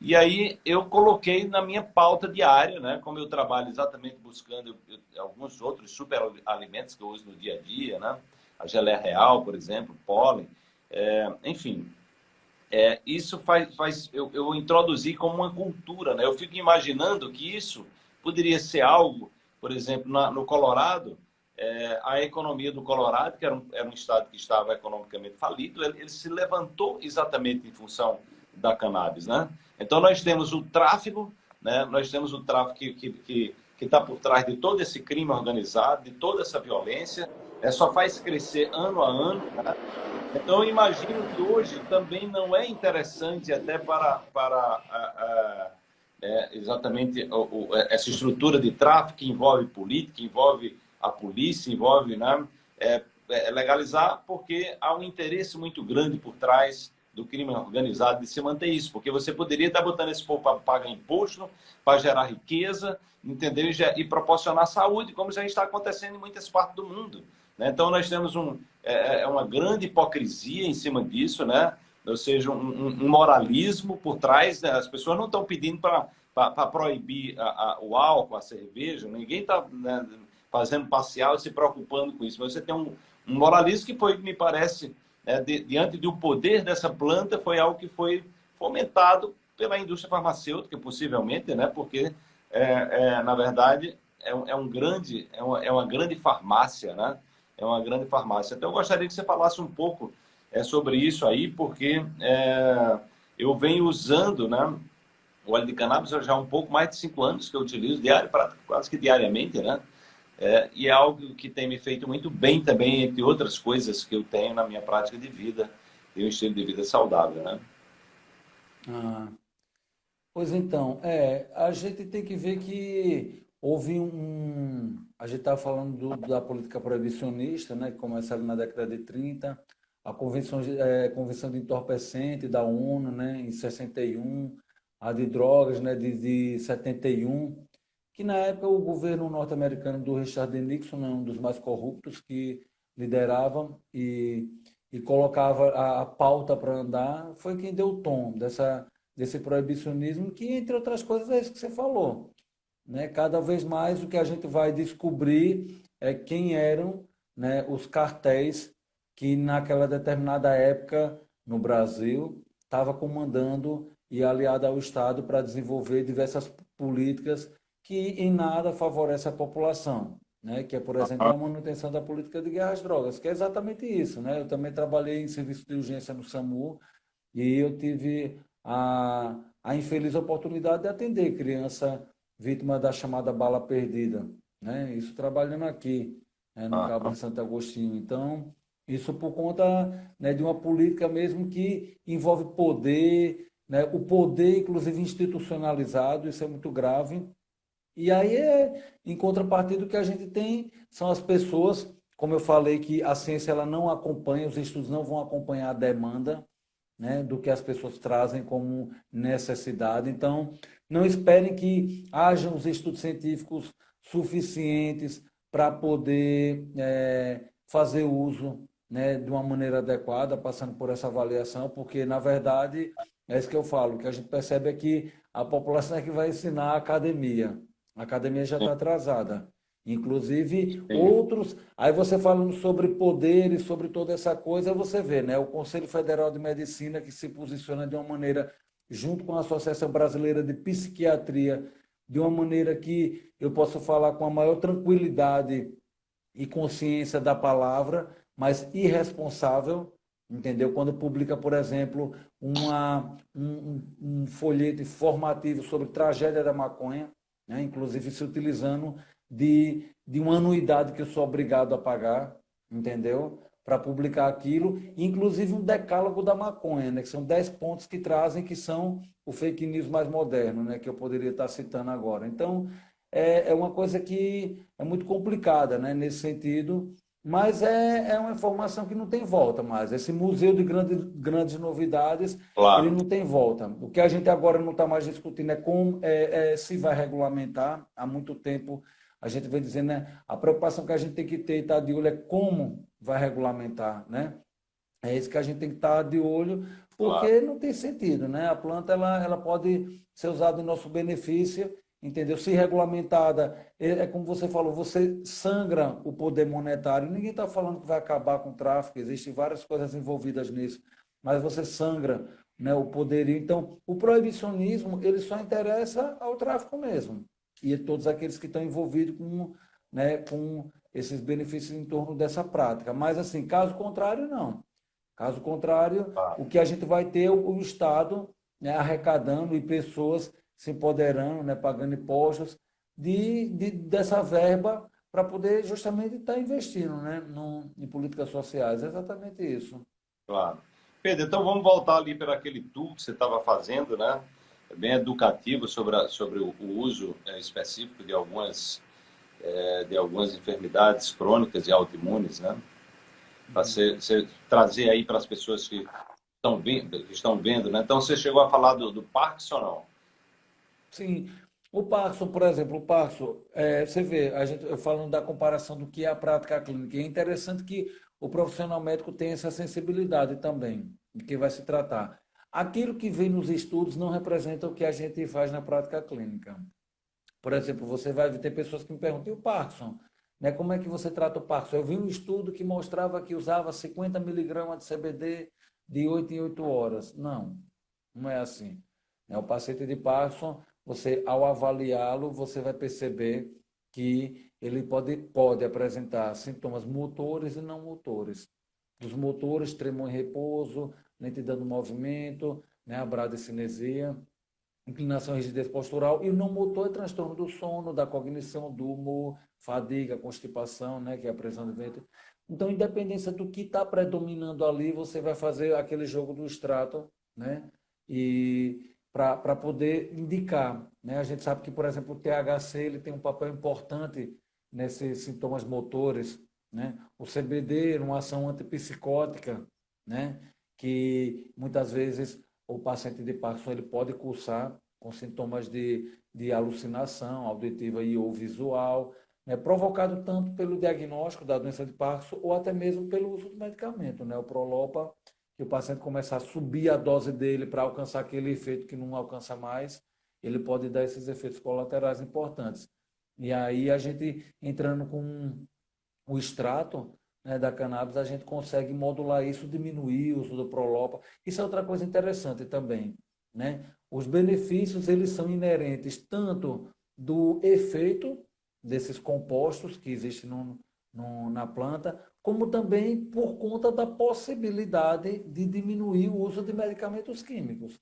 E aí eu coloquei na minha pauta diária, né? Como eu trabalho exatamente buscando alguns outros superalimentos que eu uso no dia a dia, né? A geleia real, por exemplo, pólen, é, enfim. É, isso faz, faz eu, eu introduzi como uma cultura, né? Eu fico imaginando que isso poderia ser algo, por exemplo, na, no Colorado, é, a economia do Colorado, que era um, era um estado que estava economicamente falido, ele, ele, se levantou exatamente em função da cannabis, né? Então nós temos o tráfico, né? Nós temos o tráfico que que, que está por trás de todo esse crime organizado, de toda essa violência, é, só faz crescer ano a ano. Né? Então, imagino que hoje também não é interessante até para, para a, a, é, exatamente o, o, essa estrutura de tráfico que envolve política, envolve a polícia, envolve né, é, é legalizar, porque há um interesse muito grande por trás do crime organizado de se manter isso, porque você poderia estar botando esse povo para pagar imposto, para gerar riqueza, entendeu? E, proporcionar saúde, como já está acontecendo em muitas partes do mundo. Né? Então, nós temos um, é, é, é, uma grande hipocrisia em cima disso, né? ou seja, um, um moralismo por trás. Né? As pessoas não estão pedindo para proibir a, a, o álcool, a cerveja, ninguém está né, fazendo parcial e se preocupando com isso. Mas você tem um, um moralismo que foi, me parece, é, de, diante do poder dessa planta, foi algo que foi fomentado pela indústria farmacêutica, possivelmente, né? porque, é, é, na verdade, é, é, um grande, é uma, é uma grande farmácia, né? É uma grande farmácia. Então, eu gostaria que você falasse um pouco é, sobre isso aí, porque é, eu venho usando né, o óleo de cannabis já há um pouco mais de cinco anos que eu utilizo, diário, quase que diariamente, né? É, e é algo que tem me feito muito bem também, entre outras coisas que eu tenho na minha prática de vida, e um estilo de vida saudável, né? Ah, pois então, é, a gente tem que ver que houve um, a gente estava falando do, da política proibicionista, né, que começa ali na década de 30, a Convenção, é, Convenção de Entorpecente da ONU, né, em 61, a de drogas né, de, de 71, que na época o governo norte-americano do Richard Nixon, né, um dos mais corruptos, que liderava e, e colocava a, a pauta para andar, foi quem deu o tom dessa, desse proibicionismo, que, entre outras coisas, é isso que você falou. Né? Cada vez mais o que a gente vai descobrir é, quem eram né, os cartéis que naquela determinada época no Brasil estava comandando e aliado ao Estado para desenvolver diversas políticas que em nada favorecem a população, né? que é, por exemplo, a manutenção da política de guerra às drogas, que é exatamente isso. Né? Eu também trabalhei em serviço de urgência no SAMU e eu tive a, a infeliz oportunidade de atender criança vítima da chamada bala perdida. Né? Isso trabalhando aqui, né? no Cabo de Santo Agostinho. Então, isso por conta né, de uma política mesmo que envolve poder, né? o poder, inclusive, institucionalizado, isso é muito grave. E aí, é, em contrapartida, o que a gente tem são as pessoas, como eu falei, que a ciência ela não acompanha, os estudos não vão acompanhar a demanda né, do que as pessoas trazem como necessidade. Então, não esperem que hajam os estudos científicos suficientes para poder é, fazer uso né, de uma maneira adequada, passando por essa avaliação, porque, na verdade, é isso que eu falo, o que a gente percebe é que a população é que vai ensinar a academia. A academia já está atrasada. Inclusive, Sim. outros... Aí você falando sobre poderes, sobre toda essa coisa, você vê, né? O Conselho Federal de Medicina que se posiciona de uma maneira, junto com a Associação Brasileira de Psiquiatria, de uma maneira que eu posso falar com a maior tranquilidade e consciência da palavra, mas irresponsável, entendeu? Quando publica, por exemplo, uma, um, um folheto informativo sobre tragédia da maconha, né? inclusive se utilizando de, de uma anuidade que eu sou obrigado a pagar, entendeu? Para publicar aquilo, inclusive um decálogo da maconha, né? que são 10 pontos que trazem, que são o fake news mais moderno, né? que eu poderia estar citando agora. Então, é, é uma coisa que é muito complicada né? nesse sentido, mas é, é uma informação que não tem volta mais. Esse museu de grandes, grandes novidades, claro. ele não tem volta. O que a gente agora não está mais discutindo é como é, é, se vai regulamentar. Há muito tempo a gente vem dizendo, né? A preocupação que a gente tem que ter e estar tá de olho é como vai regulamentar, né? É isso que a gente tem que estar tá de olho, porque claro. não tem sentido, né? A planta ela, ela pode ser usada em nosso benefício entendeu? Se regulamentada, é, é como você falou, você sangra o poder monetário. Ninguém está falando que vai acabar com o tráfico, existem várias coisas envolvidas nisso, mas você sangra né, o poderio. Então, o proibicionismo, ele só interessa ao tráfico mesmo. E todos aqueles que estão envolvidos com, né, com esses benefícios em torno dessa prática. Mas, assim, caso contrário, não. Caso contrário, ah. o que a gente vai ter é o, Estado né, arrecadando e pessoas se empoderando, né, pagando impostos, de, de dessa verba para poder justamente estar tá investindo né, no, em políticas sociais. É exatamente isso. Claro. Pedro, então vamos voltar ali para aquele tour que você estava fazendo, né? Bem educativo sobre, a, sobre o, o uso é, específico de algumas, é, de algumas enfermidades crônicas e autoimunes, né? Para você, você, trazer aí para as pessoas que estão vendo, que estão vendo, né? Então você chegou a falar do, do Parkinson, não? Sim. O Parkinson, por exemplo, o Parkinson, é, você vê, a gente falando da comparação do que é a prática clínica, é interessante que o profissional médico tem essa sensibilidade também, de que vai se tratar. Aquilo que vem nos estudos não representa o que a gente faz na prática clínica. Por exemplo, você vai ter pessoas que me perguntam, e o Parkinson? Né, como é que você trata o Parkinson? Eu vi um estudo que mostrava que usava 50 miligramas de CBD de 8 em 8 horas. Não, não é assim. Né, o paciente de Parkinson, você, ao avaliá-lo, você vai perceber que ele pode, pode apresentar sintomas motores e não motores. Dos motores, tremor em repouso, lentidão do movimento, né, a bradicinesia, inclinação e rigidez postural, e o não motor é transtorno do sono, da cognição, do humor, fadiga, constipação, né, que é a pressão de ventre. Então, independência do que está predominando ali, você vai fazer aquele jogo do extrato, né, e para poder indicar. Né? A gente sabe que, por exemplo, o THC ele tem um papel importante nesses sintomas motores. Né? O CBD uma ação antipsicótica, né? Que muitas vezes o paciente de Parkinson ele pode cursar com sintomas de, de alucinação auditiva e ou visual, né? provocado tanto pelo diagnóstico da doença de Parkinson ou até mesmo pelo uso do medicamento. Né? O Prolopa que o paciente começar a subir a dose dele para alcançar aquele efeito que não alcança mais, ele pode dar esses efeitos colaterais importantes. E aí a gente entrando com o extrato né, da cannabis, a gente consegue modular isso, diminuir o uso do Prolopa. Isso é outra coisa interessante também. Né? Os benefícios eles são inerentes tanto do efeito desses compostos que existem no, no, na planta, como também por conta da possibilidade de diminuir o uso de medicamentos químicos.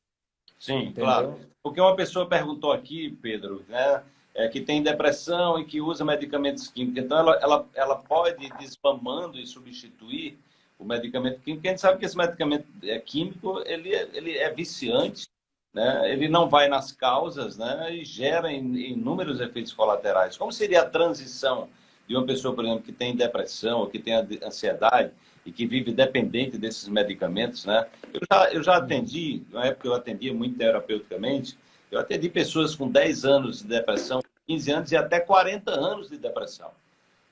Sim, Entendeu? claro. Porque uma pessoa perguntou aqui, Pedro, né, é, que tem depressão e que usa medicamentos químicos. Então, ela, ela, ela pode ir desmamando e substituir o medicamento químico. Porque a gente sabe que esse medicamento é químico ele, é, ele é viciante, né? ele não vai nas causas né? e gera inúmeros efeitos colaterais. Como seria a transição de uma pessoa, por exemplo, que tem depressão, ou que tem ansiedade e que vive dependente desses medicamentos, né? Eu já, eu já atendi, na época eu atendia muito terapeuticamente, eu atendi pessoas com 10 anos de depressão, 15 anos e até 40 anos de depressão.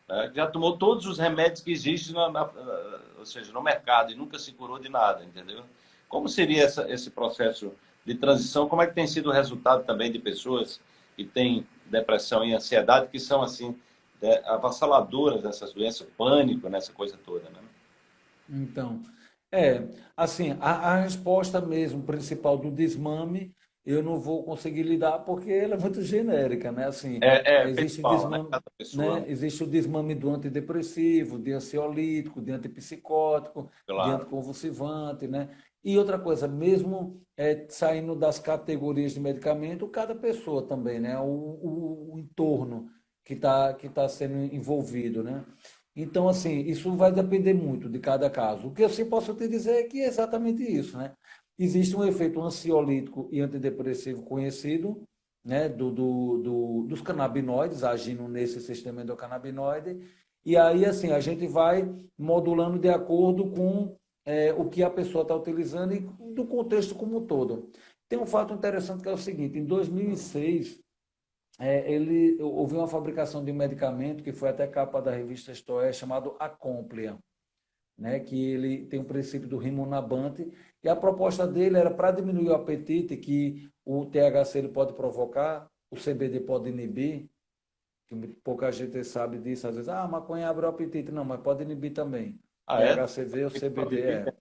Né? Já tomou todos os remédios que existem, na, na, ou seja, no mercado e nunca se curou de nada, entendeu? Como seria essa, esse processo de transição? Como é que tem sido o resultado também de pessoas que têm depressão e ansiedade, que são, assim, é, avassaladoras dessas doenças, pânico, nessa coisa toda, né? Então, é, assim, a, a resposta mesmo principal do desmame eu não vou conseguir lidar porque ela é muito genérica, né? Assim, é, é, existe, pessoal, o né? desmame, né? existe o desmame do antidepressivo, de ansiolítico, de antipsicótico, claro. de anticonvulsivante, né? E outra coisa, mesmo é, saindo das categorias de medicamento, cada pessoa também, né? O, o, o entorno que está que tá sendo envolvido, né? Então, assim, isso vai depender muito de cada caso. O que eu sim posso te dizer é que é exatamente isso, né? Existe um efeito ansiolítico e antidepressivo conhecido, né, do, do, do, dos canabinoides agindo nesse sistema endocannabinoide. E aí, assim, a gente vai modulando de acordo com é, o que a pessoa está utilizando e do contexto como um todo. Tem um fato interessante que é o seguinte: em 2006, é, ele, houve uma fabricação de um medicamento que foi até capa da revista Stoé, chamado Acomplia né, que ele tem o princípio do rimonabante, e a proposta dele era para diminuir o apetite que o THC ele pode provocar, o CBD pode inibir, que pouca gente sabe disso, às vezes, ah, maconha abre o apetite. Não, mas pode inibir também. Ah, é? THCV ou CBD é.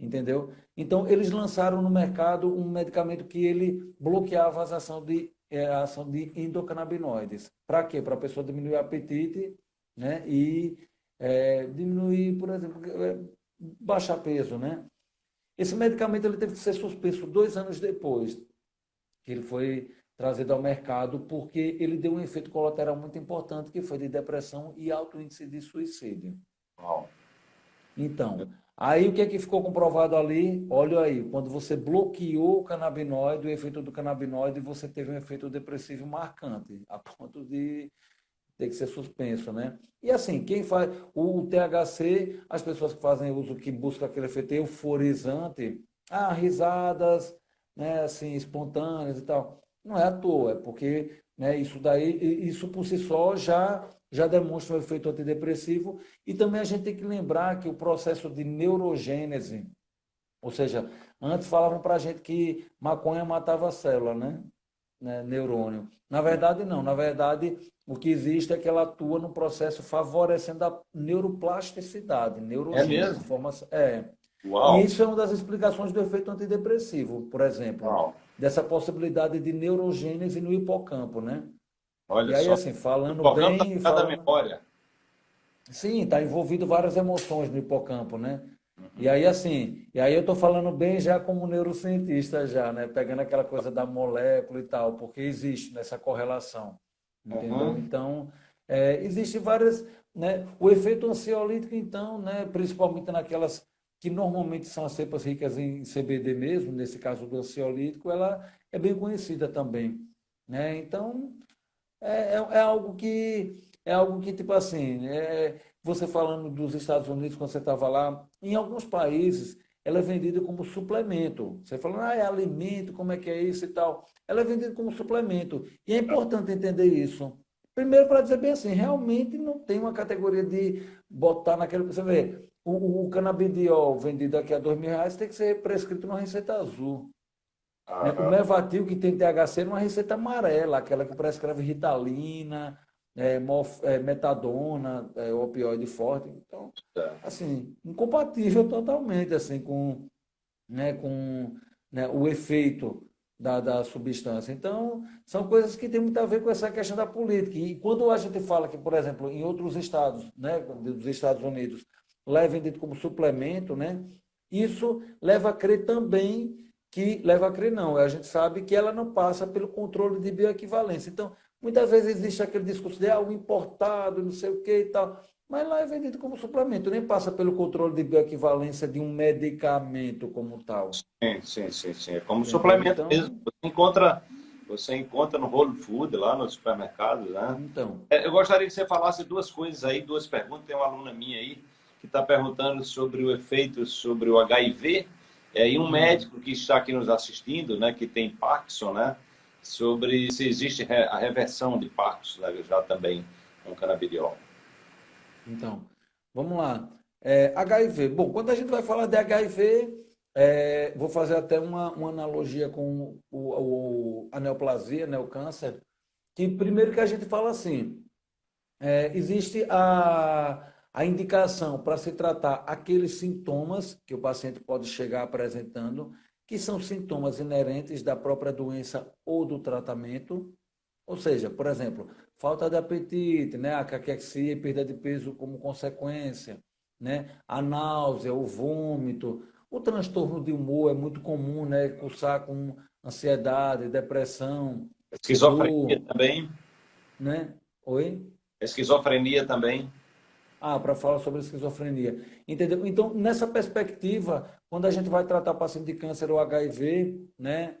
Entendeu? Então, eles lançaram no mercado um medicamento que ele bloqueava as ações de, é, a ação de endocannabinoides. Para quê? Para a pessoa diminuir o apetite né? e é, diminuir, por exemplo, é, baixar peso, né? Esse medicamento ele teve que ser suspenso dois anos depois que ele foi trazido ao mercado, porque ele deu um efeito colateral muito importante, que foi de depressão e alto índice de suicídio. Uau. Então, aí o que é que ficou comprovado ali? Olha aí, quando você bloqueou o canabinoide, o efeito do canabinoide, você teve um efeito depressivo marcante, a ponto de tem que ser suspenso, né? E assim, quem faz o THC, as pessoas que fazem uso, que buscam aquele efeito euforizante, ah, risadas, né, assim, espontâneas e tal. Não é à toa, é porque né, isso daí, isso por si só já já demonstra um efeito antidepressivo e também a gente tem que lembrar que o processo de neurogênese, ou seja, antes falavam para a gente que maconha matava a célula, né? Né? Neurônio. Na verdade, não. Na verdade, o que existe é que ela atua no processo favorecendo a neuroplasticidade, neurogênese. É mesmo? Formação, é. Uau. E isso é uma das explicações do efeito antidepressivo, por exemplo. Uau. Dessa possibilidade de neurogênese no hipocampo, né? Olha e aí, só. assim, falando o bem... Tá falando... memória. Sim, está envolvido várias emoções no hipocampo, né? E aí, assim, e aí eu estou falando bem já como neurocientista já, né? Pegando aquela coisa da molécula e tal, porque existe nessa correlação. Entendeu? Uhum. Então, é, existe várias. Né? O efeito ansiolítico, então, né, principalmente naquelas que normalmente são as cepas ricas em CBD mesmo, nesse caso do ansiolítico, ela é bem conhecida também. Né? Então, é, é, é algo que, é algo que, tipo assim, é, você falando dos Estados Unidos, quando você estava lá, em alguns países, ela é vendida como suplemento. Você fala, ah, é alimento, como é que é isso e tal. Ela é vendida como suplemento. E é importante entender isso. Primeiro, para dizer bem assim, realmente não tem uma categoria de botar naquele. Você vê, o, o canabidiol vendido aqui a dois mil reais tem que ser prescrito numa receita azul. Ah, né? O Mevatil, que tem THC, numa receita amarela, aquela que prescreve Ritalina, é, morf, é, metadona, é, opioide forte. Então, é. assim, incompatível totalmente assim, com, né, com né, o efeito da, da substância. Então, são coisas que têm muito a ver com essa questão da política. E quando a gente fala que, por exemplo, em outros estados, né, dos Estados Unidos, lá é vendido como suplemento, né, isso leva a crer também que leva a crer não. A gente sabe que ela não passa pelo controle de bioequivalência. Então, muitas vezes existe aquele discurso de ah, o importado, não sei o que e tal. Mas lá é vendido como suplemento, nem passa pelo controle de bioequivalência de um medicamento como tal. Sim, sim, sim, sim. É como suplemento então... mesmo. Você encontra, você encontra no Whole Food, lá no supermercado, né? Então. É, eu gostaria que você falasse duas coisas aí, duas perguntas. Tem uma aluna minha aí que está perguntando sobre o efeito sobre o HIV é, e um uhum. médico que está aqui nos assistindo, né, que tem Parkinson, né, sobre se existe a reversão de Parkinson né, já também com canabidiol. Então, vamos lá. É, HIV. Bom, quando a gente vai falar de HIV, é, vou fazer até uma, uma analogia com o, o, a neoplasia, né, o câncer, que primeiro que a gente fala assim, é, existe a a indicação para se tratar aqueles sintomas que o paciente pode chegar apresentando, que são sintomas inerentes da própria doença ou do tratamento, ou seja, por exemplo, falta de apetite, né, a caquexia e perda de peso como consequência, né, a náusea, o vômito, o transtorno de humor é muito comum, né, cursar com ansiedade, depressão, esquizofrenia dor, também, né? Oi? Esquizofrenia também. Ah, para falar sobre esquizofrenia. Entendeu? Então, nessa perspectiva, quando a gente vai tratar paciente de câncer ou HIV, né,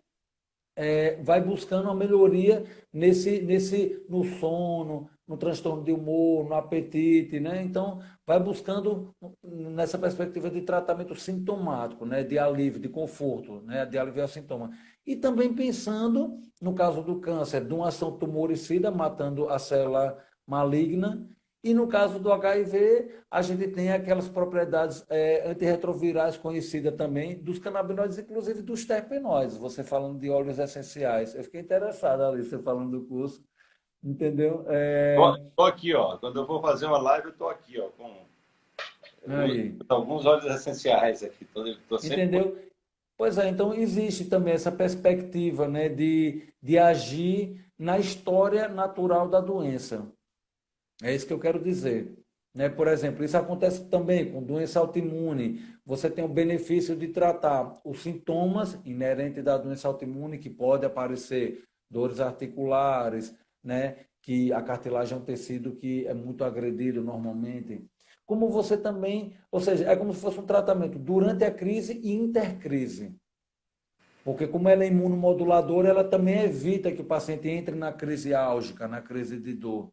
é, vai buscando uma melhoria nesse, nesse, no sono, no transtorno de humor, no apetite, né? Então, vai buscando nessa perspectiva de tratamento sintomático, né? De alívio, de conforto, né? De aliviar sintoma. E também pensando, no caso do câncer, de uma ação tumoricida, matando a célula maligna, e no caso do HIV, a gente tem aquelas propriedades é, antirretrovirais conhecidas também dos canabinoides, inclusive dos terpenoides. Você falando de óleos essenciais. Eu fiquei interessado ali, você falando do curso. Entendeu? É... Tô, aqui, ó. Quando eu vou fazer uma live, eu tô aqui, ó, com Aí. alguns óleos essenciais aqui. Tô, tô sempre... Entendeu? Pois é, então existe também essa perspectiva né, de, de agir na história natural da doença. É isso que eu quero dizer. Né? Por exemplo, isso acontece também com doença autoimune. Você tem o benefício de tratar os sintomas inerentes da doença autoimune, que pode aparecer dores articulares, né? que a cartilagem é um tecido que é muito agredido normalmente. Como você também, ou seja, é como se fosse um tratamento durante a crise e intercrise. Porque como ela é imunomoduladora, ela também evita que o paciente entre na crise álgica, na crise de dor.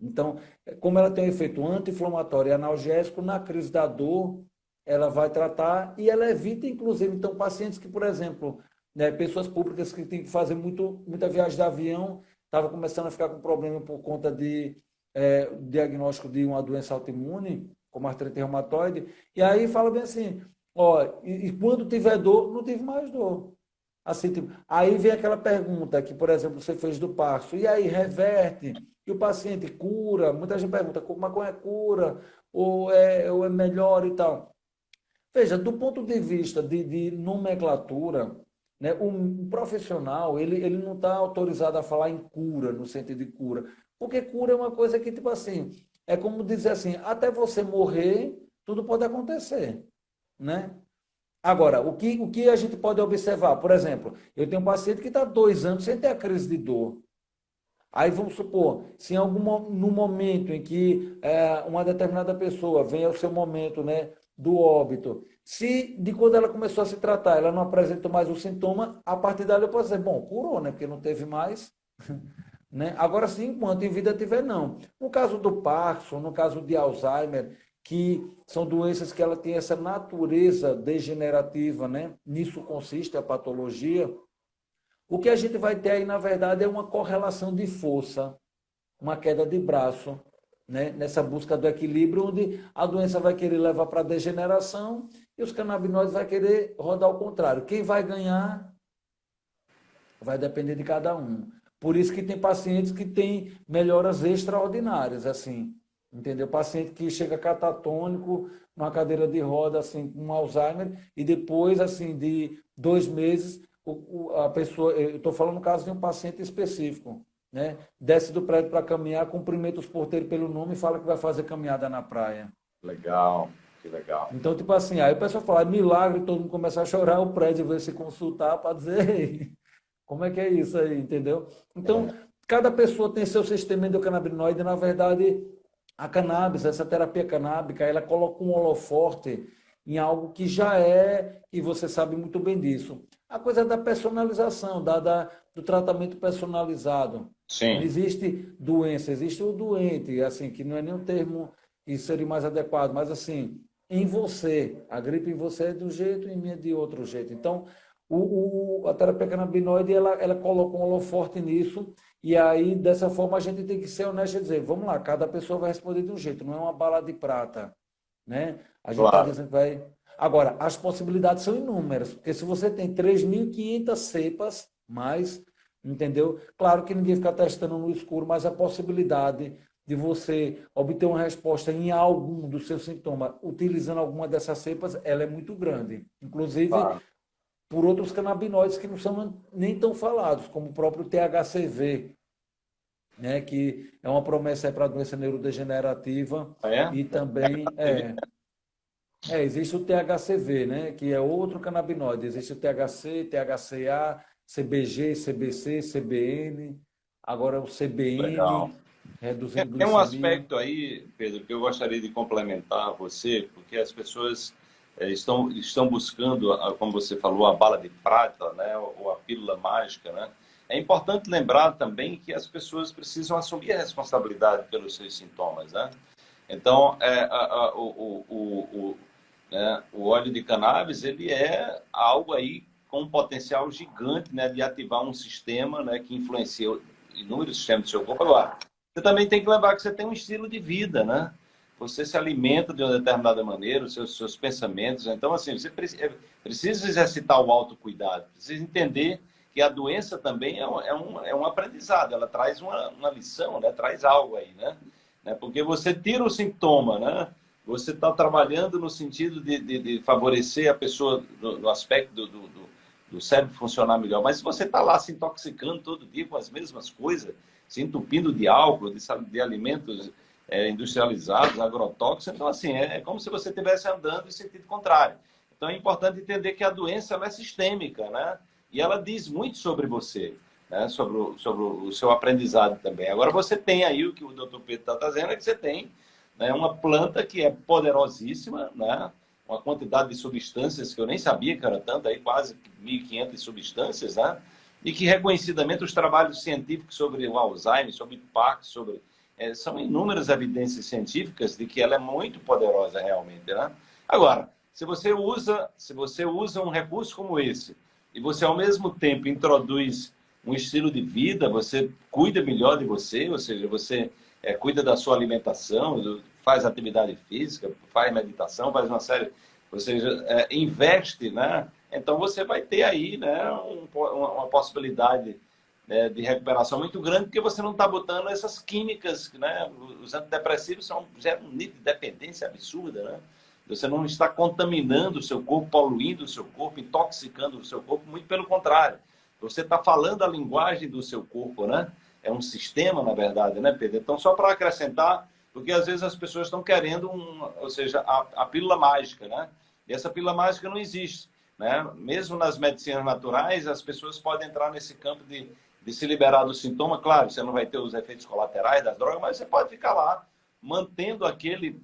Então, como ela tem um efeito anti-inflamatório e analgésico, na crise da dor, ela vai tratar e ela evita, inclusive, então, pacientes que, por exemplo, né, pessoas públicas que têm que fazer muito, muita viagem de avião, estavam começando a ficar com problema por conta de é, diagnóstico de uma doença autoimune, como artrite reumatoide, e aí fala bem assim, ó, e, e quando tiver dor, não tive mais dor. Assim, tipo, aí vem aquela pergunta que, por exemplo, você fez do passo, e aí reverte? E o paciente cura, muita gente pergunta, maconha é cura, ou é, ou é melhor e tal. Veja, do ponto de vista de, de nomenclatura, né, um profissional, ele, ele não está autorizado a falar em cura, no sentido de cura. Porque cura é uma coisa que, tipo assim, é como dizer assim, até você morrer, tudo pode acontecer, né? Agora, o que, o que a gente pode observar? Por exemplo, eu tenho um paciente que está dois anos sem ter a crise de dor. Aí vamos supor, se em algum no momento em que é, uma determinada pessoa vem ao seu momento né, do óbito, se de quando ela começou a se tratar, ela não apresenta mais o sintoma, a partir dali eu posso dizer, bom, curou, né? Porque não teve mais. né? Agora sim, enquanto em vida tiver, não. No caso do Parkinson, no caso de Alzheimer, que são doenças que ela tem essa natureza degenerativa, né? Nisso consiste a patologia o que a gente vai ter aí, na verdade, é uma correlação de força, uma queda de braço, né? nessa busca do equilíbrio, onde a doença vai querer levar para a degeneração e os canabinoides vai querer rodar ao contrário. Quem vai ganhar vai depender de cada um. Por isso que tem pacientes que têm melhoras extraordinárias, assim, entendeu? Paciente que chega catatônico, numa cadeira de roda, assim, com Alzheimer, e depois, assim, de dois meses, o, a pessoa, eu estou falando no caso de um paciente específico, né? Desce do prédio para caminhar, cumprimenta os porteiros pelo nome e fala que vai fazer caminhada na praia. Legal, que legal. Então, tipo assim, aí o pessoal fala, milagre, todo mundo começa a chorar, o prédio vai se consultar para dizer como é que é isso aí, entendeu? Então, é. cada pessoa tem seu sistema endocannabinoide, na verdade, a cannabis, essa terapia canábica, ela coloca um holoforte em algo que já é, e você sabe muito bem disso, a coisa da personalização, da, da do tratamento personalizado. Sim. Não existe doença, existe o doente, assim, que não é nem um termo que seria mais adequado, mas assim, em você, a gripe em você é de um jeito, em mim é de outro jeito. Então, o, o, a terapia canabinoide, ela, ela coloca um holoforte nisso, e aí, dessa forma, a gente tem que ser honesto e dizer, vamos lá, cada pessoa vai responder de um jeito, não é uma bala de prata, né? A gente está dizendo que vai... Agora, as possibilidades são inúmeras, porque se você tem 3.500 cepas, mais, entendeu? Claro que ninguém fica testando no escuro, mas a possibilidade de você obter uma resposta em algum dos seus sintomas utilizando alguma dessas cepas, ela é muito grande. Inclusive, claro por outros canabinoides que não são nem tão falados, como o próprio THCV, né, que é uma promessa para a doença neurodegenerativa ah, é? e também é, é, existe o THCV, né, que é outro canabinoide. Existe o THC, THCA, CBG, CBC, CBN, agora o CBN. Legal. Reduzindo Tem um aspecto aí, Pedro, que eu gostaria de complementar você, porque as pessoas é, estão, estão buscando, como você falou, a bala de prata, né, ou a pílula mágica, né? É importante lembrar também que as pessoas precisam assumir a responsabilidade pelos seus sintomas, né? Então, é, a, a, o, o, o, né, o óleo de cannabis, ele é algo aí com um potencial gigante né, de ativar um sistema né, que influencia inúmeros sistemas do seu corpo. Agora, você também tem que lembrar que você tem um estilo de vida, né? você se alimenta de uma determinada maneira, os seus, seus pensamentos. Então, assim, você é, precisa exercitar o autocuidado, precisa entender que a doença também é um, é um, é um aprendizado, ela traz uma, uma lição, né? traz algo aí, né? né? Porque você tira o sintoma, né? Você está trabalhando no sentido de, de, de, favorecer a pessoa no, no aspecto do, do, do, cérebro funcionar melhor. Mas se você está lá se intoxicando todo dia com as mesmas coisas, se entupindo de álcool, de, de alimentos é, industrializados, agrotóxicos. Então, assim, é, é como se você estivesse andando em sentido contrário. Então, é importante entender que a doença é sistêmica, né? E ela diz muito sobre você, né? sobre, o, sobre o seu aprendizado também. Agora, você tem aí o que o doutor Pedro está trazendo, é que você tem né, uma planta que é poderosíssima, né? uma quantidade de substâncias que eu nem sabia que era tanta, aí quase 1.500 substâncias, né? e que reconhecidamente os trabalhos científicos sobre o Alzheimer, sobre Parkinson, sobre é, são inúmeras evidências científicas de que ela é muito poderosa realmente, né? Agora, se você usa, se você usa um recurso como esse e você ao mesmo tempo introduz um estilo de vida, você cuida melhor de você, ou seja, você é, cuida da sua alimentação, faz atividade física, faz meditação, faz uma série, ou seja, é, investe, né? Então você vai ter aí, né, um, uma, uma possibilidade né, de recuperação muito grande, porque você não está botando essas químicas, né? Os antidepressivos são, geram um nível de dependência absurda, né? Você não está contaminando o seu corpo, poluindo o seu corpo, intoxicando o seu corpo, muito pelo contrário. Você está falando a linguagem do seu corpo, né? É um sistema, na verdade, né, Pedro? Então, só para acrescentar, porque às vezes as pessoas estão querendo, um, ou seja, a, a pílula mágica, né? E essa pílula mágica não existe, né? Mesmo nas medicinas naturais, as pessoas podem entrar nesse campo de de se liberar do sintoma, claro, você não vai ter os efeitos colaterais das drogas, mas você pode ficar lá mantendo aquele,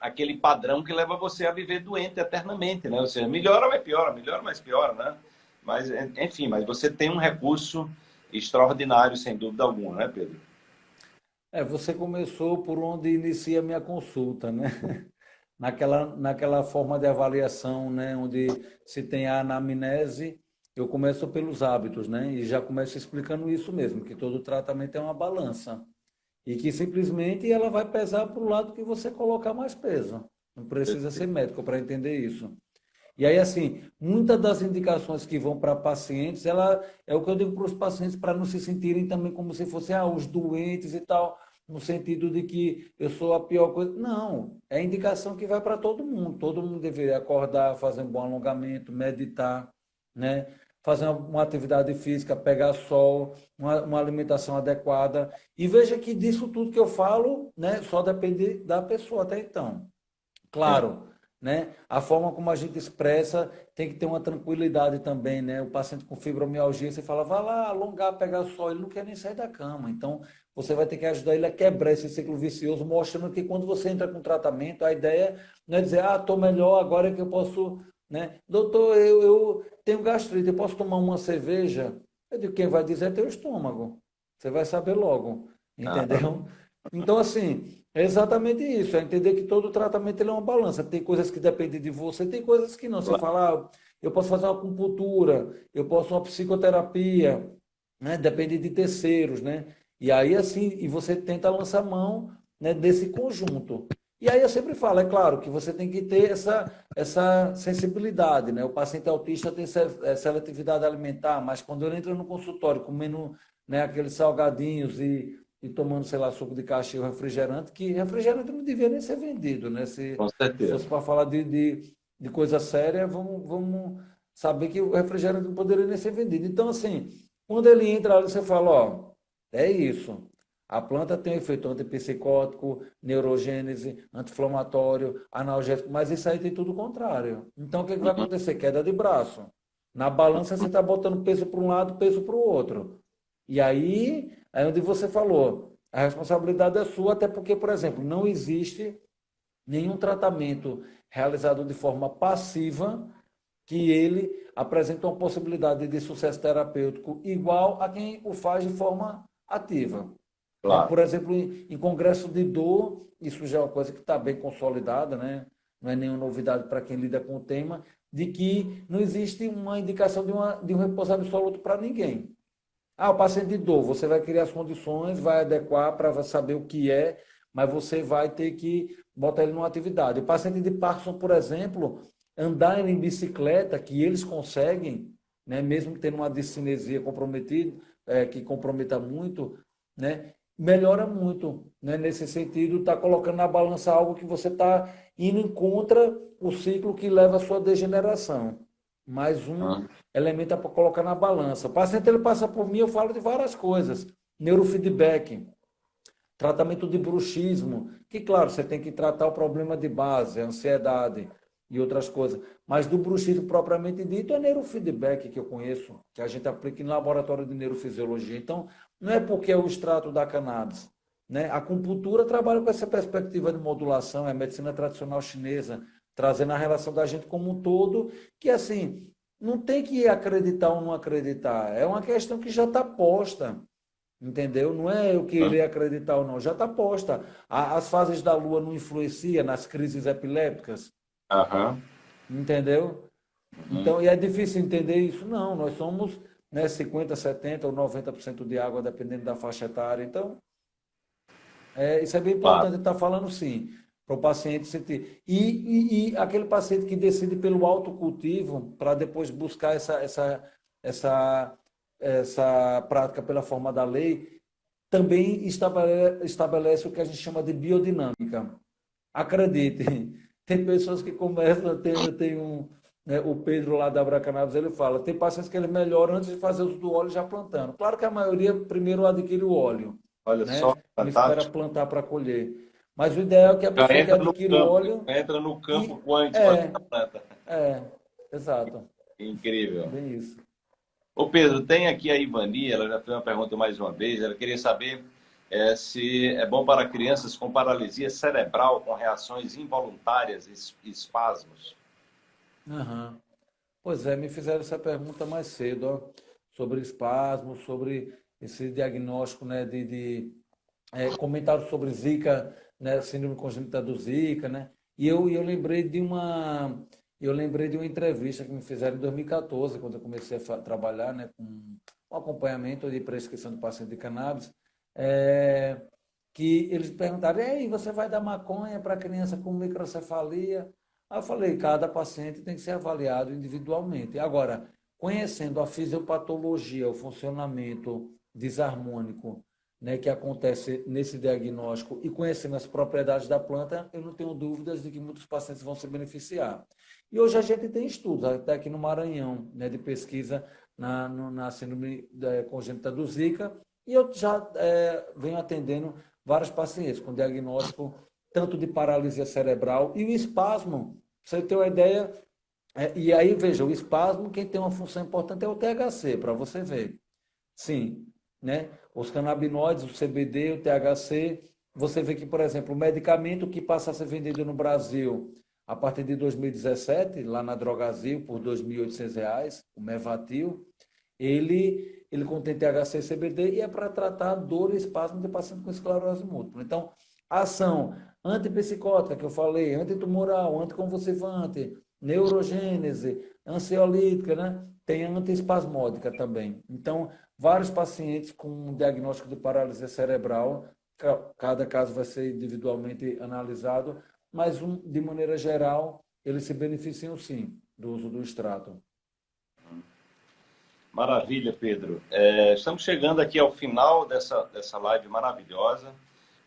aquele padrão que leva você a viver doente eternamente, né? Ou seja, melhora, mas piora, melhora, mas piora, né? Mas, enfim, mas você tem um recurso extraordinário, sem dúvida alguma, né, Pedro? É, você começou por onde inicia a minha consulta, né? Naquela, naquela forma de avaliação, né? Onde se tem a anamnese eu começo pelos hábitos, né? E já começo explicando isso mesmo, que todo tratamento é uma balança. E que simplesmente ela vai pesar para o lado que você colocar mais peso. Não precisa ser médico para entender isso. E aí, assim, muitas das indicações que vão para pacientes, ela é o que eu digo para os pacientes, para não se sentirem também como se fossem ah, os doentes e tal, no sentido de que eu sou a pior coisa. Não, é indicação que vai para todo mundo. Todo mundo deveria acordar, fazer um bom alongamento, meditar, né? fazer uma, atividade física, pegar sol, uma, uma, alimentação adequada. E veja que disso tudo que eu falo né, só depende da pessoa até então. Claro, né? A forma como a gente expressa tem que ter uma tranquilidade também, né? O paciente com fibromialgia, você fala, vai lá alongar, pegar o sol, ele não quer nem sair da cama. Então, você vai ter que ajudar ele a quebrar esse ciclo vicioso, mostrando que quando você entra com tratamento, a ideia não é dizer, ah, estou melhor, agora é que eu posso, né? Doutor, eu, eu tenho gastrite, eu posso tomar uma cerveja? Eu digo, quem vai dizer é teu estômago. Você vai saber logo, entendeu? Ah. Então, assim, é exatamente isso, é entender que todo tratamento ele é uma balança. Tem coisas que dependem de você, tem coisas que não. Você fala, ah, eu posso fazer uma acupuntura, eu posso uma psicoterapia, né? depende de terceiros, né? E aí, assim, e você tenta lançar mão né, desse conjunto. E aí eu sempre falo, é claro, que você tem que ter essa, essa sensibilidade, né? O paciente autista tem é, seletividade alimentar, mas quando ele entra no consultório comendo né, aqueles salgadinhos e e tomando, sei lá, suco de caixa e refrigerante, que refrigerante não devia nem ser vendido, né? Se, Com certeza. Se fosse para falar de, de, de, coisa séria, vamos, vamos saber que o refrigerante não poderia nem ser vendido. Então, assim, quando ele entra ali, você fala, ó, é isso. A planta tem um efeito antipsicótico, neurogênese, anti-inflamatório, analgésico, mas isso aí tem tudo o contrário. Então, o que, que vai uhum. acontecer? Queda de braço. Na balança, você está botando peso para um lado, peso para o outro. E aí Aí onde você falou, a responsabilidade é sua, até porque, por exemplo, não existe nenhum tratamento realizado de forma passiva que ele apresenta uma possibilidade de sucesso terapêutico igual a quem o faz de forma ativa. Claro. Por exemplo, em congresso de dor, isso já é uma coisa que está bem consolidada, né? não é nenhuma novidade para quem lida com o tema, de que não existe uma indicação de, uma, de um repouso absoluto para ninguém. Ah, o paciente de dor, você vai criar as condições, vai adequar para saber o que é, mas você vai ter que botar ele numa atividade. O paciente de Parkinson, por exemplo, andar em bicicleta, que eles conseguem, né, mesmo tendo uma discinesia comprometida, é, que comprometa muito, né, melhora muito. Né, nesse sentido, está colocando na balança algo que você está indo contra o ciclo que leva à sua degeneração mais um ah. elemento é para colocar na balança. O paciente ele passa por mim, eu falo de várias coisas. Neurofeedback, tratamento de bruxismo, que claro, você tem que tratar o problema de base, a ansiedade e outras coisas. Mas do bruxismo propriamente dito é neurofeedback que eu conheço, que a gente aplica em laboratório de neurofisiologia. Então, não é porque é o extrato da cannabis. Né? A acupuntura trabalha com essa perspectiva de modulação, é a medicina tradicional chinesa, trazendo a relação da gente como um todo, que assim, não tem que acreditar ou não acreditar, é uma questão que já está posta, entendeu? Não é eu querer acreditar ou não, já está posta. As fases da Lua não influenciam nas crises epilépticas, uhum. entendeu? Uhum. Então, e é difícil entender isso? Não, nós somos né, 50%, 70% ou 90% de água, dependendo da faixa etária. Então, é, isso é bem importante claro. estar tá falando sim para o paciente sentir. E, e, e, aquele paciente que decide pelo autocultivo, para depois buscar essa, essa, essa, essa prática pela forma da lei, também estabelece, estabelece o que a gente chama de biodinâmica. Acredite, tem pessoas que começam, tem, tem um, né, o Pedro lá da Abracanabis, ele fala, tem pacientes que ele melhora antes de fazer uso do óleo já plantando. Claro que a maioria primeiro adquire o óleo. Olha né? só, Ele espera plantar para colher. Mas o ideal é que a pessoa entra que adquira o óleo... Entra no campo e, quântico é, da planta. É, exato. Incrível. Bem isso. Ô Pedro, tem aqui a Ivani, ela já fez uma pergunta mais uma vez, ela queria saber é, se é bom para crianças com paralisia cerebral, com reações involuntárias e espasmos. Uhum. Pois é, me fizeram essa pergunta mais cedo, ó, sobre espasmos, sobre esse diagnóstico né, de, de é, comentário sobre Zika né, síndrome congênita do Zika, né? E eu, eu lembrei de uma eu lembrei de uma entrevista que me fizeram em 2014, quando eu comecei a trabalhar, né, com um acompanhamento de prescrição de paciente de cannabis, é, que eles perguntaram: "E aí, você vai dar maconha para criança com microcefalia?" Aí eu falei, cada paciente tem que ser avaliado individualmente. Agora, conhecendo a fisiopatologia, o funcionamento desarmônico né, que acontece nesse diagnóstico e conhecendo as propriedades da planta, eu não tenho dúvidas de que muitos pacientes vão se beneficiar. E hoje a gente tem estudos, até aqui no Maranhão, né, de pesquisa na, na síndrome é, congênita do Zika, e eu já é, venho atendendo vários pacientes com diagnóstico tanto de paralisia cerebral e o espasmo. Você ter uma ideia, é, e aí veja, o espasmo, quem tem uma função importante é o THC, para você ver. Sim, né? Os canabinoides, o CBD, o THC, você vê que, por exemplo, o medicamento que passa a ser vendido no Brasil a partir de 2017, lá na Drogazil, por R$ 2.800, o Mevatil, ele, ele contém THC e CBD e é para tratar dor e espasmo de paciente com esclerose múltipla. Então, ação antipsicótica, que eu falei, antitumoral, anticonvulsivante, neurogênese, ansiolítica, né? tem antiespasmódica também. Então, vários pacientes com diagnóstico de paralisia cerebral, cada caso vai ser individualmente analisado, mas de maneira geral, eles se beneficiam sim do uso do extrato. Maravilha, Pedro. É, estamos chegando aqui ao final dessa, dessa live maravilhosa,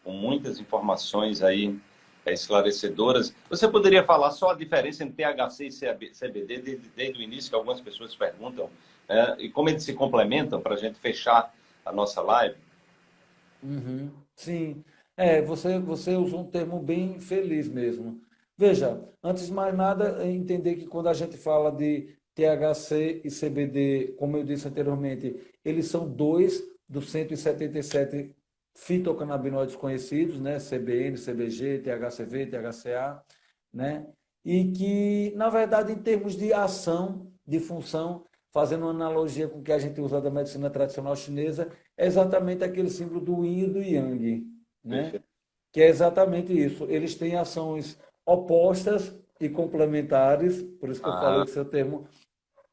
com muitas informações aí é, esclarecedoras. Você poderia falar só a diferença entre THC e CBD desde, desde o início, que algumas pessoas perguntam, é, e como eles se complementam para a gente fechar a nossa live? Uhum, sim. É, você, você usou um termo bem feliz mesmo. Veja, antes de mais nada, é entender que quando a gente fala de THC e CBD, como eu disse anteriormente, eles são dois dos 177 fitocannabinoides conhecidos, né? CBN, CBG, THCV, THCA, né? E que, na verdade, em termos de ação, de função, fazendo uma analogia com o que a gente usa da medicina tradicional chinesa, é exatamente aquele símbolo do yin e do yang, né? Que é exatamente isso. Eles têm ações opostas e complementares, por isso que eu ah. falei que seu termo,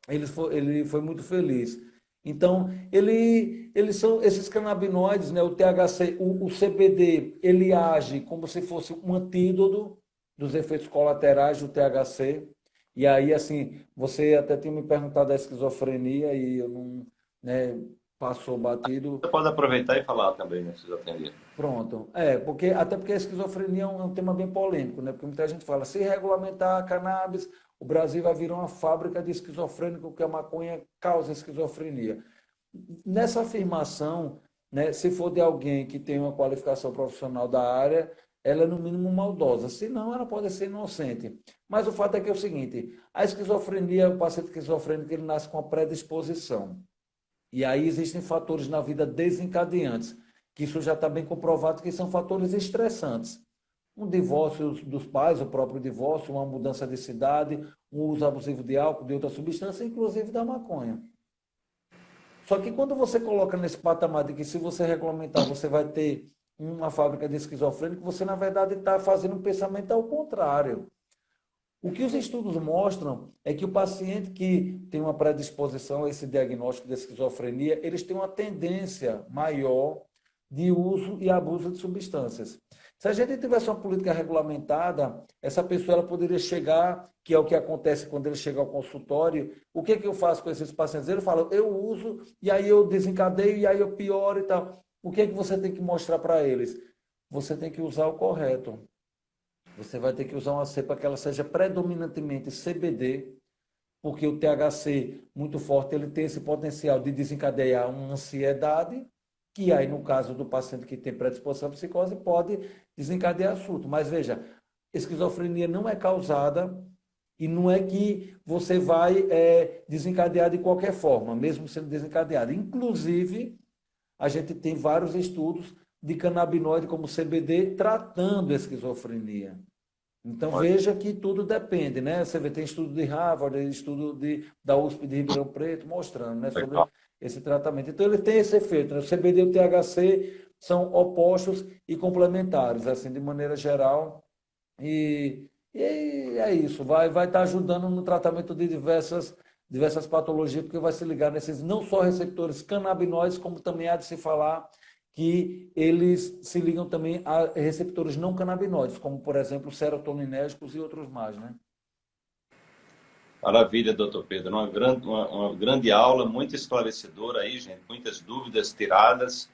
ele foi, ele foi muito feliz. Então, ele, eles são esses canabinoides, né, o THC, o, o CBD, ele age como se fosse um antídoto dos efeitos colaterais do THC. E aí, assim, você até tinha me perguntado da esquizofrenia e eu não, né, passou batido. Você pode aproveitar e falar também da esquizofrenia. Pronto. É, porque, até porque a esquizofrenia é um, é um, tema bem polêmico, né? Porque muita gente fala, se regulamentar a cannabis, o Brasil vai virar uma fábrica de esquizofrênico, que a maconha causa esquizofrenia. Nessa afirmação, né, se for de alguém que tem uma qualificação profissional da área, ela é no mínimo maldosa, senão ela pode ser inocente. Mas o fato é que é o seguinte, a esquizofrenia, o paciente esquizofrênico, ele nasce com a predisposição. E aí existem fatores na vida desencadeantes, que isso já está bem comprovado que são fatores estressantes. Um divórcio dos pais, o próprio divórcio, uma mudança de cidade, um uso abusivo de álcool, de outra substância, inclusive da maconha. Só que quando você coloca nesse patamar de que se você regulamentar, você vai ter uma fábrica de esquizofrênico, você na verdade está fazendo um pensamento ao contrário. O que os estudos mostram é que o paciente que tem uma predisposição a esse diagnóstico de esquizofrenia, eles têm uma tendência maior de uso e abuso de substâncias. Se a gente tivesse uma política regulamentada, essa pessoa ela poderia chegar, que é o que acontece quando ele chega ao consultório, o que, que eu faço com esses pacientes? Ele fala, eu uso, e aí eu desencadeio, e aí eu pioro e tal. O que, que você tem que mostrar para eles? Você tem que usar o correto. Você vai ter que usar uma cepa que ela seja predominantemente CBD, porque o THC muito forte ele tem esse potencial de desencadear uma ansiedade, que aí no caso do paciente que tem predisposição à psicose pode desencadear surto. Mas veja, esquizofrenia não é causada e não é que você vai é, desencadear de qualquer forma, mesmo sendo desencadeado. Inclusive, a gente tem vários estudos de canabinoide como CBD tratando a esquizofrenia. Então Pode. veja que tudo depende, né? Você vê, tem estudo de Harvard, estudo de, da USP de Ribeirão Preto mostrando né, sobre esse tratamento. Então ele tem esse efeito. Né? O CBD e o THC são opostos e complementares, assim, de maneira geral. E, e é isso, vai, vai estar ajudando no tratamento de diversas, diversas patologias, porque vai se ligar nesses não só receptores canabinoides, como também há de se falar que eles se ligam também a receptores não canabinoides, como, por exemplo, serotoninérgicos e outros mais, né? Maravilha, doutor Pedro. Uma grande, uma, uma, grande aula, muito esclarecedora aí, gente. Muitas dúvidas tiradas.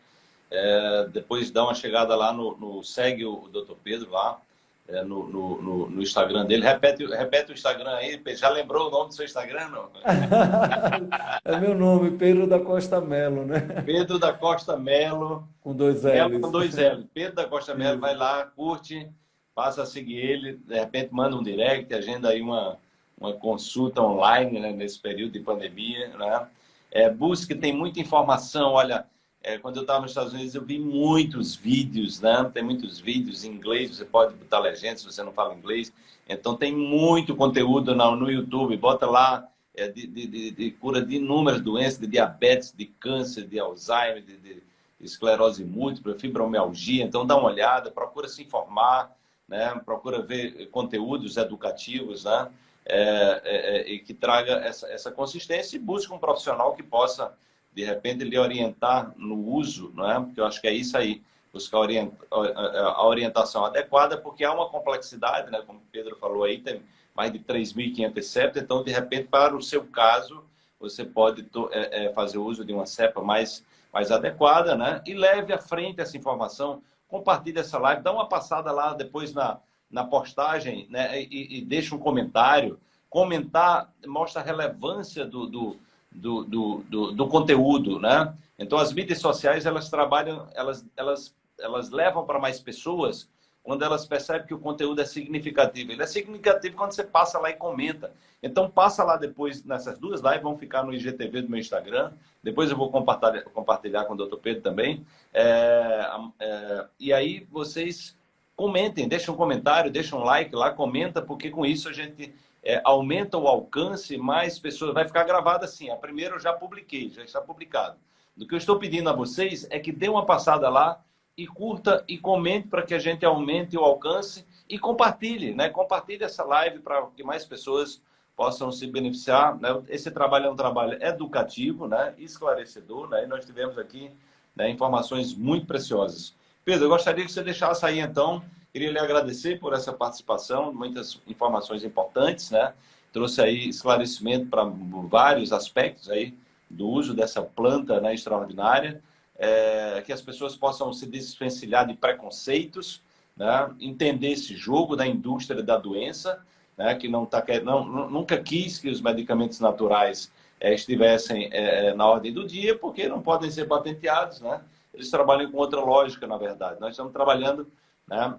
É, depois dá uma chegada lá no, no segue o, o doutor Pedro lá é, no, no, no, Instagram dele. Repete, repete o Instagram aí. Já lembrou o nome do seu Instagram, não? é meu nome, Pedro da Costa Melo, né? Pedro da Costa Melo. Com dois L. Com dois L. Pedro da Costa Melo, vai lá, curte, passa a seguir ele, de repente manda um direct, agenda aí uma, uma consulta online né, nesse período de pandemia. Né? É, busque, tem muita informação, olha é, quando eu estava nos Estados Unidos, eu vi muitos vídeos, né? Tem muitos vídeos em inglês, você pode botar legenda se você não fala inglês. Então, tem muito conteúdo no, no YouTube. Bota lá é, de, de, de, cura de inúmeras doenças, de diabetes, de câncer, de Alzheimer, de, de esclerose múltipla, fibromialgia. Então, dá uma olhada, procura se informar, né? procura ver conteúdos educativos, né? É, é, é, e que traga essa, essa consistência e busque um profissional que possa de repente lhe orientar no uso, não é? Porque eu acho que é isso aí, buscar a orientação adequada, porque há uma complexidade, né? Como o Pedro falou aí, tem mais de 3.500 cepas, então de repente para o seu caso você pode é, é, fazer uso de uma cepa mais mais adequada, né? E leve à frente essa informação, compartilhe essa live, dá uma passada lá depois na, na postagem, né? E, e deixa um comentário. Comentar mostra a relevância do, do do, do, do, do, conteúdo, né? Então, as mídias sociais, elas trabalham, elas, elas, elas levam para mais pessoas quando elas percebem que o conteúdo é significativo. Ele é significativo quando você passa lá e comenta. Então, passa lá depois, nessas duas lives, vão ficar no IGTV do meu Instagram. Depois eu vou compartilhar, compartilhar com o Dr. Pedro também. É, é, e aí, vocês comentem, deixem um comentário, deixem um like lá, comenta, porque com isso a gente é, aumenta o alcance, mais pessoas. Vai ficar gravado assim. A primeira eu já publiquei, já está publicado. O que eu estou pedindo a vocês é que dê uma passada lá e curta e comente para que a gente aumente o alcance e compartilhe, né? Compartilhe essa live para que mais pessoas possam se beneficiar. Né? Esse trabalho é um trabalho educativo, né? esclarecedor, né? E nós tivemos aqui né, informações muito preciosas. Pedro, eu gostaria que você deixasse aí, então, Queria lhe agradecer por essa participação, muitas informações importantes, né? Trouxe aí esclarecimento para vários aspectos aí do uso dessa planta né, extraordinária, é, que as pessoas possam se desvencilhar de preconceitos, né? entender esse jogo da indústria da doença, né? que não tá, não, nunca quis que os medicamentos naturais é, estivessem é, na ordem do dia, porque não podem ser patenteados, né? Eles trabalham com outra lógica, na verdade. Nós estamos trabalhando né,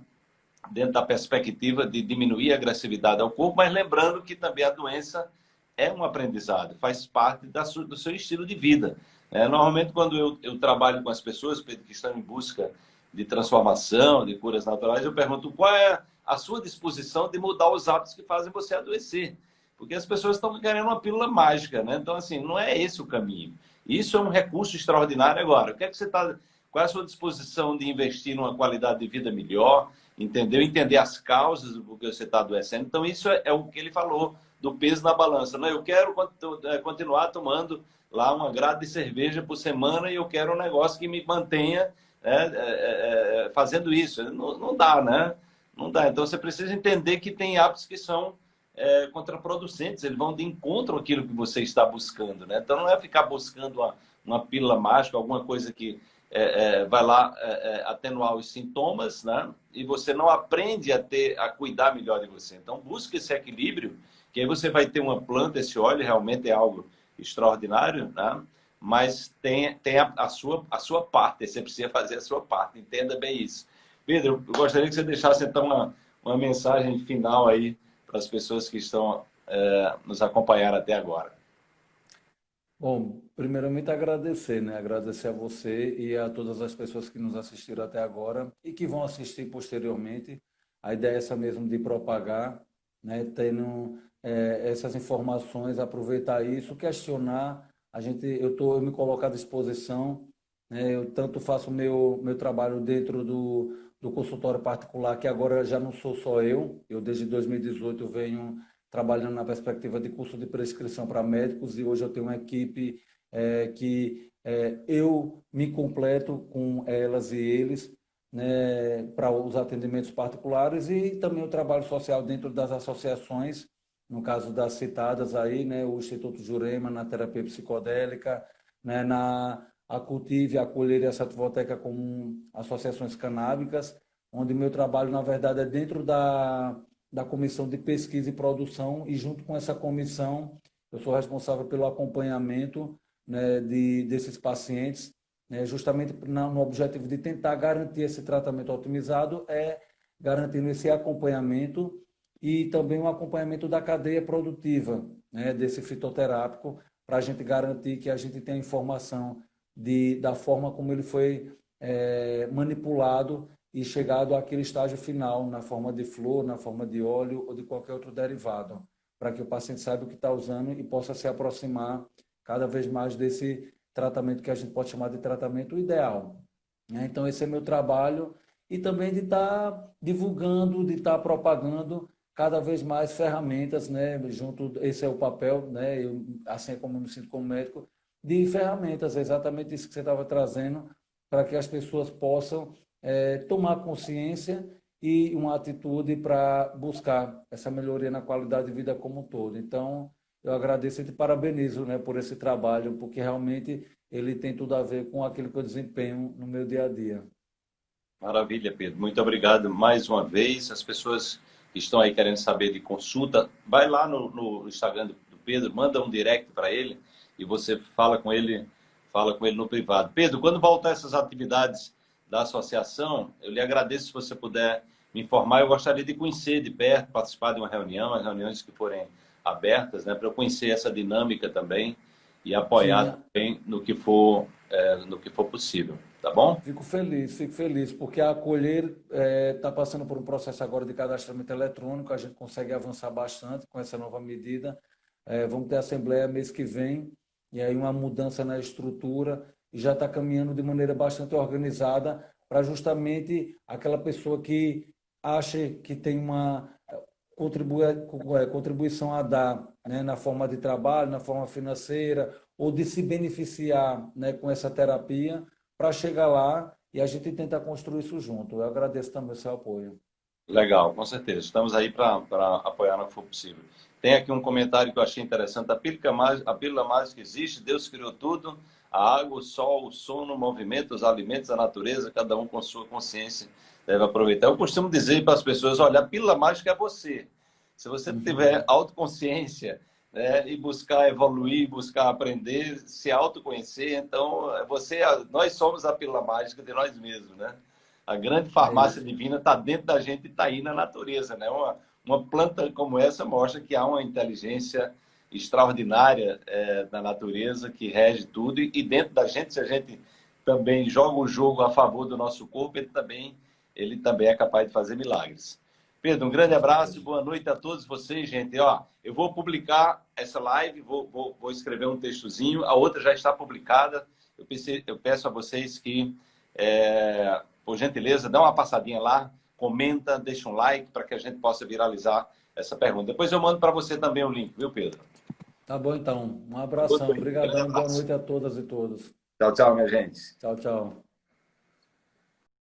dentro da perspectiva de diminuir a agressividade ao corpo, mas lembrando que também a doença é um aprendizado, faz parte da do seu estilo de vida. É, normalmente, quando eu, eu trabalho com as pessoas que estão em busca de transformação, de curas naturais, eu pergunto qual é a sua disposição de mudar os hábitos que fazem você adoecer. Porque as pessoas estão querendo uma pílula mágica, né? Então, assim, não é esse o caminho. Isso é um recurso extraordinário agora. O que é que você está... Qual é a sua disposição de investir numa qualidade de vida melhor, entendeu? Entender as causas do que você está adoecendo. Então, isso é, é, o que ele falou do peso na balança. Não, eu quero é, continuar tomando lá uma grade de cerveja por semana e eu quero um negócio que me mantenha né, é, é, fazendo isso. Não, não, dá, né? Não dá. Então, você precisa entender que tem hábitos que são contraproducentes. Eles vão de encontro àquilo que você está buscando, né? Então, não é ficar buscando uma, uma pílula mágica, alguma coisa que é, é, vai lá é, é, atenuar os sintomas, né? E você não aprende a ter, a cuidar melhor de você. Então, busque esse equilíbrio, que aí você vai ter uma planta, esse óleo realmente é algo extraordinário, né? Mas tem, tem a, a, sua, a sua parte, você precisa fazer a sua parte, entenda bem isso. Pedro, eu gostaria que você deixasse então uma, uma mensagem final aí para as pessoas que estão é, nos acompanhando até agora. Bom, primeiramente agradecer, né? Agradecer a você e a todas as pessoas que nos assistiram até agora e que vão assistir posteriormente. A ideia é essa mesmo de propagar, né? Tendo é, essas informações, aproveitar isso, questionar. A gente, eu tô, eu me coloco à disposição. Né? Eu tanto faço meu meu trabalho dentro do do consultório particular, que agora já não sou só eu. Eu desde 2018 venho trabalhando na perspectiva de curso de prescrição para médicos e hoje eu tenho uma equipe é, que é, eu me completo com elas e eles né, para os atendimentos particulares e também o trabalho social dentro das associações no caso das citadas aí, né, o Instituto Jurema na terapia psicodélica, né, na a Cultive, a Colher e a como associações canábicas, onde meu trabalho, na verdade, é dentro da, da comissão de pesquisa e produção e junto com essa comissão eu sou responsável pelo acompanhamento né, de, desses pacientes, né, justamente no objetivo de tentar garantir esse tratamento otimizado, é garantindo esse acompanhamento e também o acompanhamento da cadeia produtiva né, desse fitoterápico, para a gente garantir que a gente tenha informação de, da forma como ele foi é, manipulado e chegado àquele estágio final, na forma de flor, na forma de óleo ou de qualquer outro derivado, para que o paciente saiba o que está usando e possa se aproximar cada vez mais desse tratamento que a gente pode chamar de tratamento ideal. Né? Então, esse é meu trabalho e também de estar tá divulgando, de estar tá propagando cada vez mais ferramentas, né, junto, esse é o papel, né, eu, assim como eu me sinto como médico, de ferramentas, exatamente isso que você estava trazendo, para que as pessoas possam é, tomar consciência e uma atitude para buscar essa melhoria na qualidade de vida como um todo. Então, eu agradeço e te parabenizo né, por esse trabalho, porque realmente ele tem tudo a ver com aquilo que eu desempenho no meu dia a dia. Maravilha, Pedro. Muito obrigado mais uma vez. As pessoas que estão aí querendo saber de consulta, vai lá no, no Instagram do Pedro, manda um direct para ele e você fala com ele, fala com ele no privado. Pedro, quando voltar essas atividades da associação, eu lhe agradeço se você puder me informar. Eu gostaria de conhecer de perto, participar de uma reunião, as reuniões que forem abertas, né, para eu conhecer essa dinâmica também e apoiar Sim. também no que for é, no que for possível. Tá bom? Fico feliz, fico feliz, porque a Acolher está é, tá passando por um processo agora de cadastramento eletrônico, a gente consegue avançar bastante com essa nova medida. É, vamos ter assembleia mês que vem, e aí uma mudança na estrutura, e já está caminhando de maneira bastante organizada para justamente aquela pessoa que acha que tem uma é, contribuição a dar né, na forma de trabalho, na forma financeira, ou de se beneficiar né, com essa terapia, para chegar lá e a gente tentar construir isso junto. Eu agradeço também o seu apoio. Legal, com certeza. Estamos aí para apoiar no que for possível. Tem aqui um comentário que eu achei interessante. A pílula, mágica, a pílula mágica existe, Deus criou tudo, a água, o sol, o sono, o movimento, os alimentos, a natureza, cada um com sua consciência deve aproveitar. Eu costumo dizer para as pessoas, olha, a pílula mágica é você. Se você uhum. tiver autoconsciência, né, e buscar evoluir, buscar aprender, se autoconhecer. Então, você, nós somos a pílula mágica de nós mesmos, né? A grande farmácia é divina está dentro da gente e está aí na natureza, né? Uma, uma planta como essa mostra que há uma inteligência extraordinária é, da natureza que rege tudo e, dentro da gente, se a gente também joga o jogo a favor do nosso corpo, ele também, ele também é capaz de fazer milagres. Pedro, um grande abraço, boa noite a todos vocês, gente. Ó, eu vou publicar essa live, vou, vou, vou escrever um textozinho, a outra já está publicada. Eu, pensei, eu peço a vocês que, é, por gentileza, dá uma passadinha lá, comenta, deixa um like para que a gente possa viralizar essa pergunta. Depois eu mando para você também o link, viu, Pedro? Tá bom, então. Um abração. Obrigadão. Boa noite a todas e todos. Tchau, tchau, minha gente. Tchau, tchau.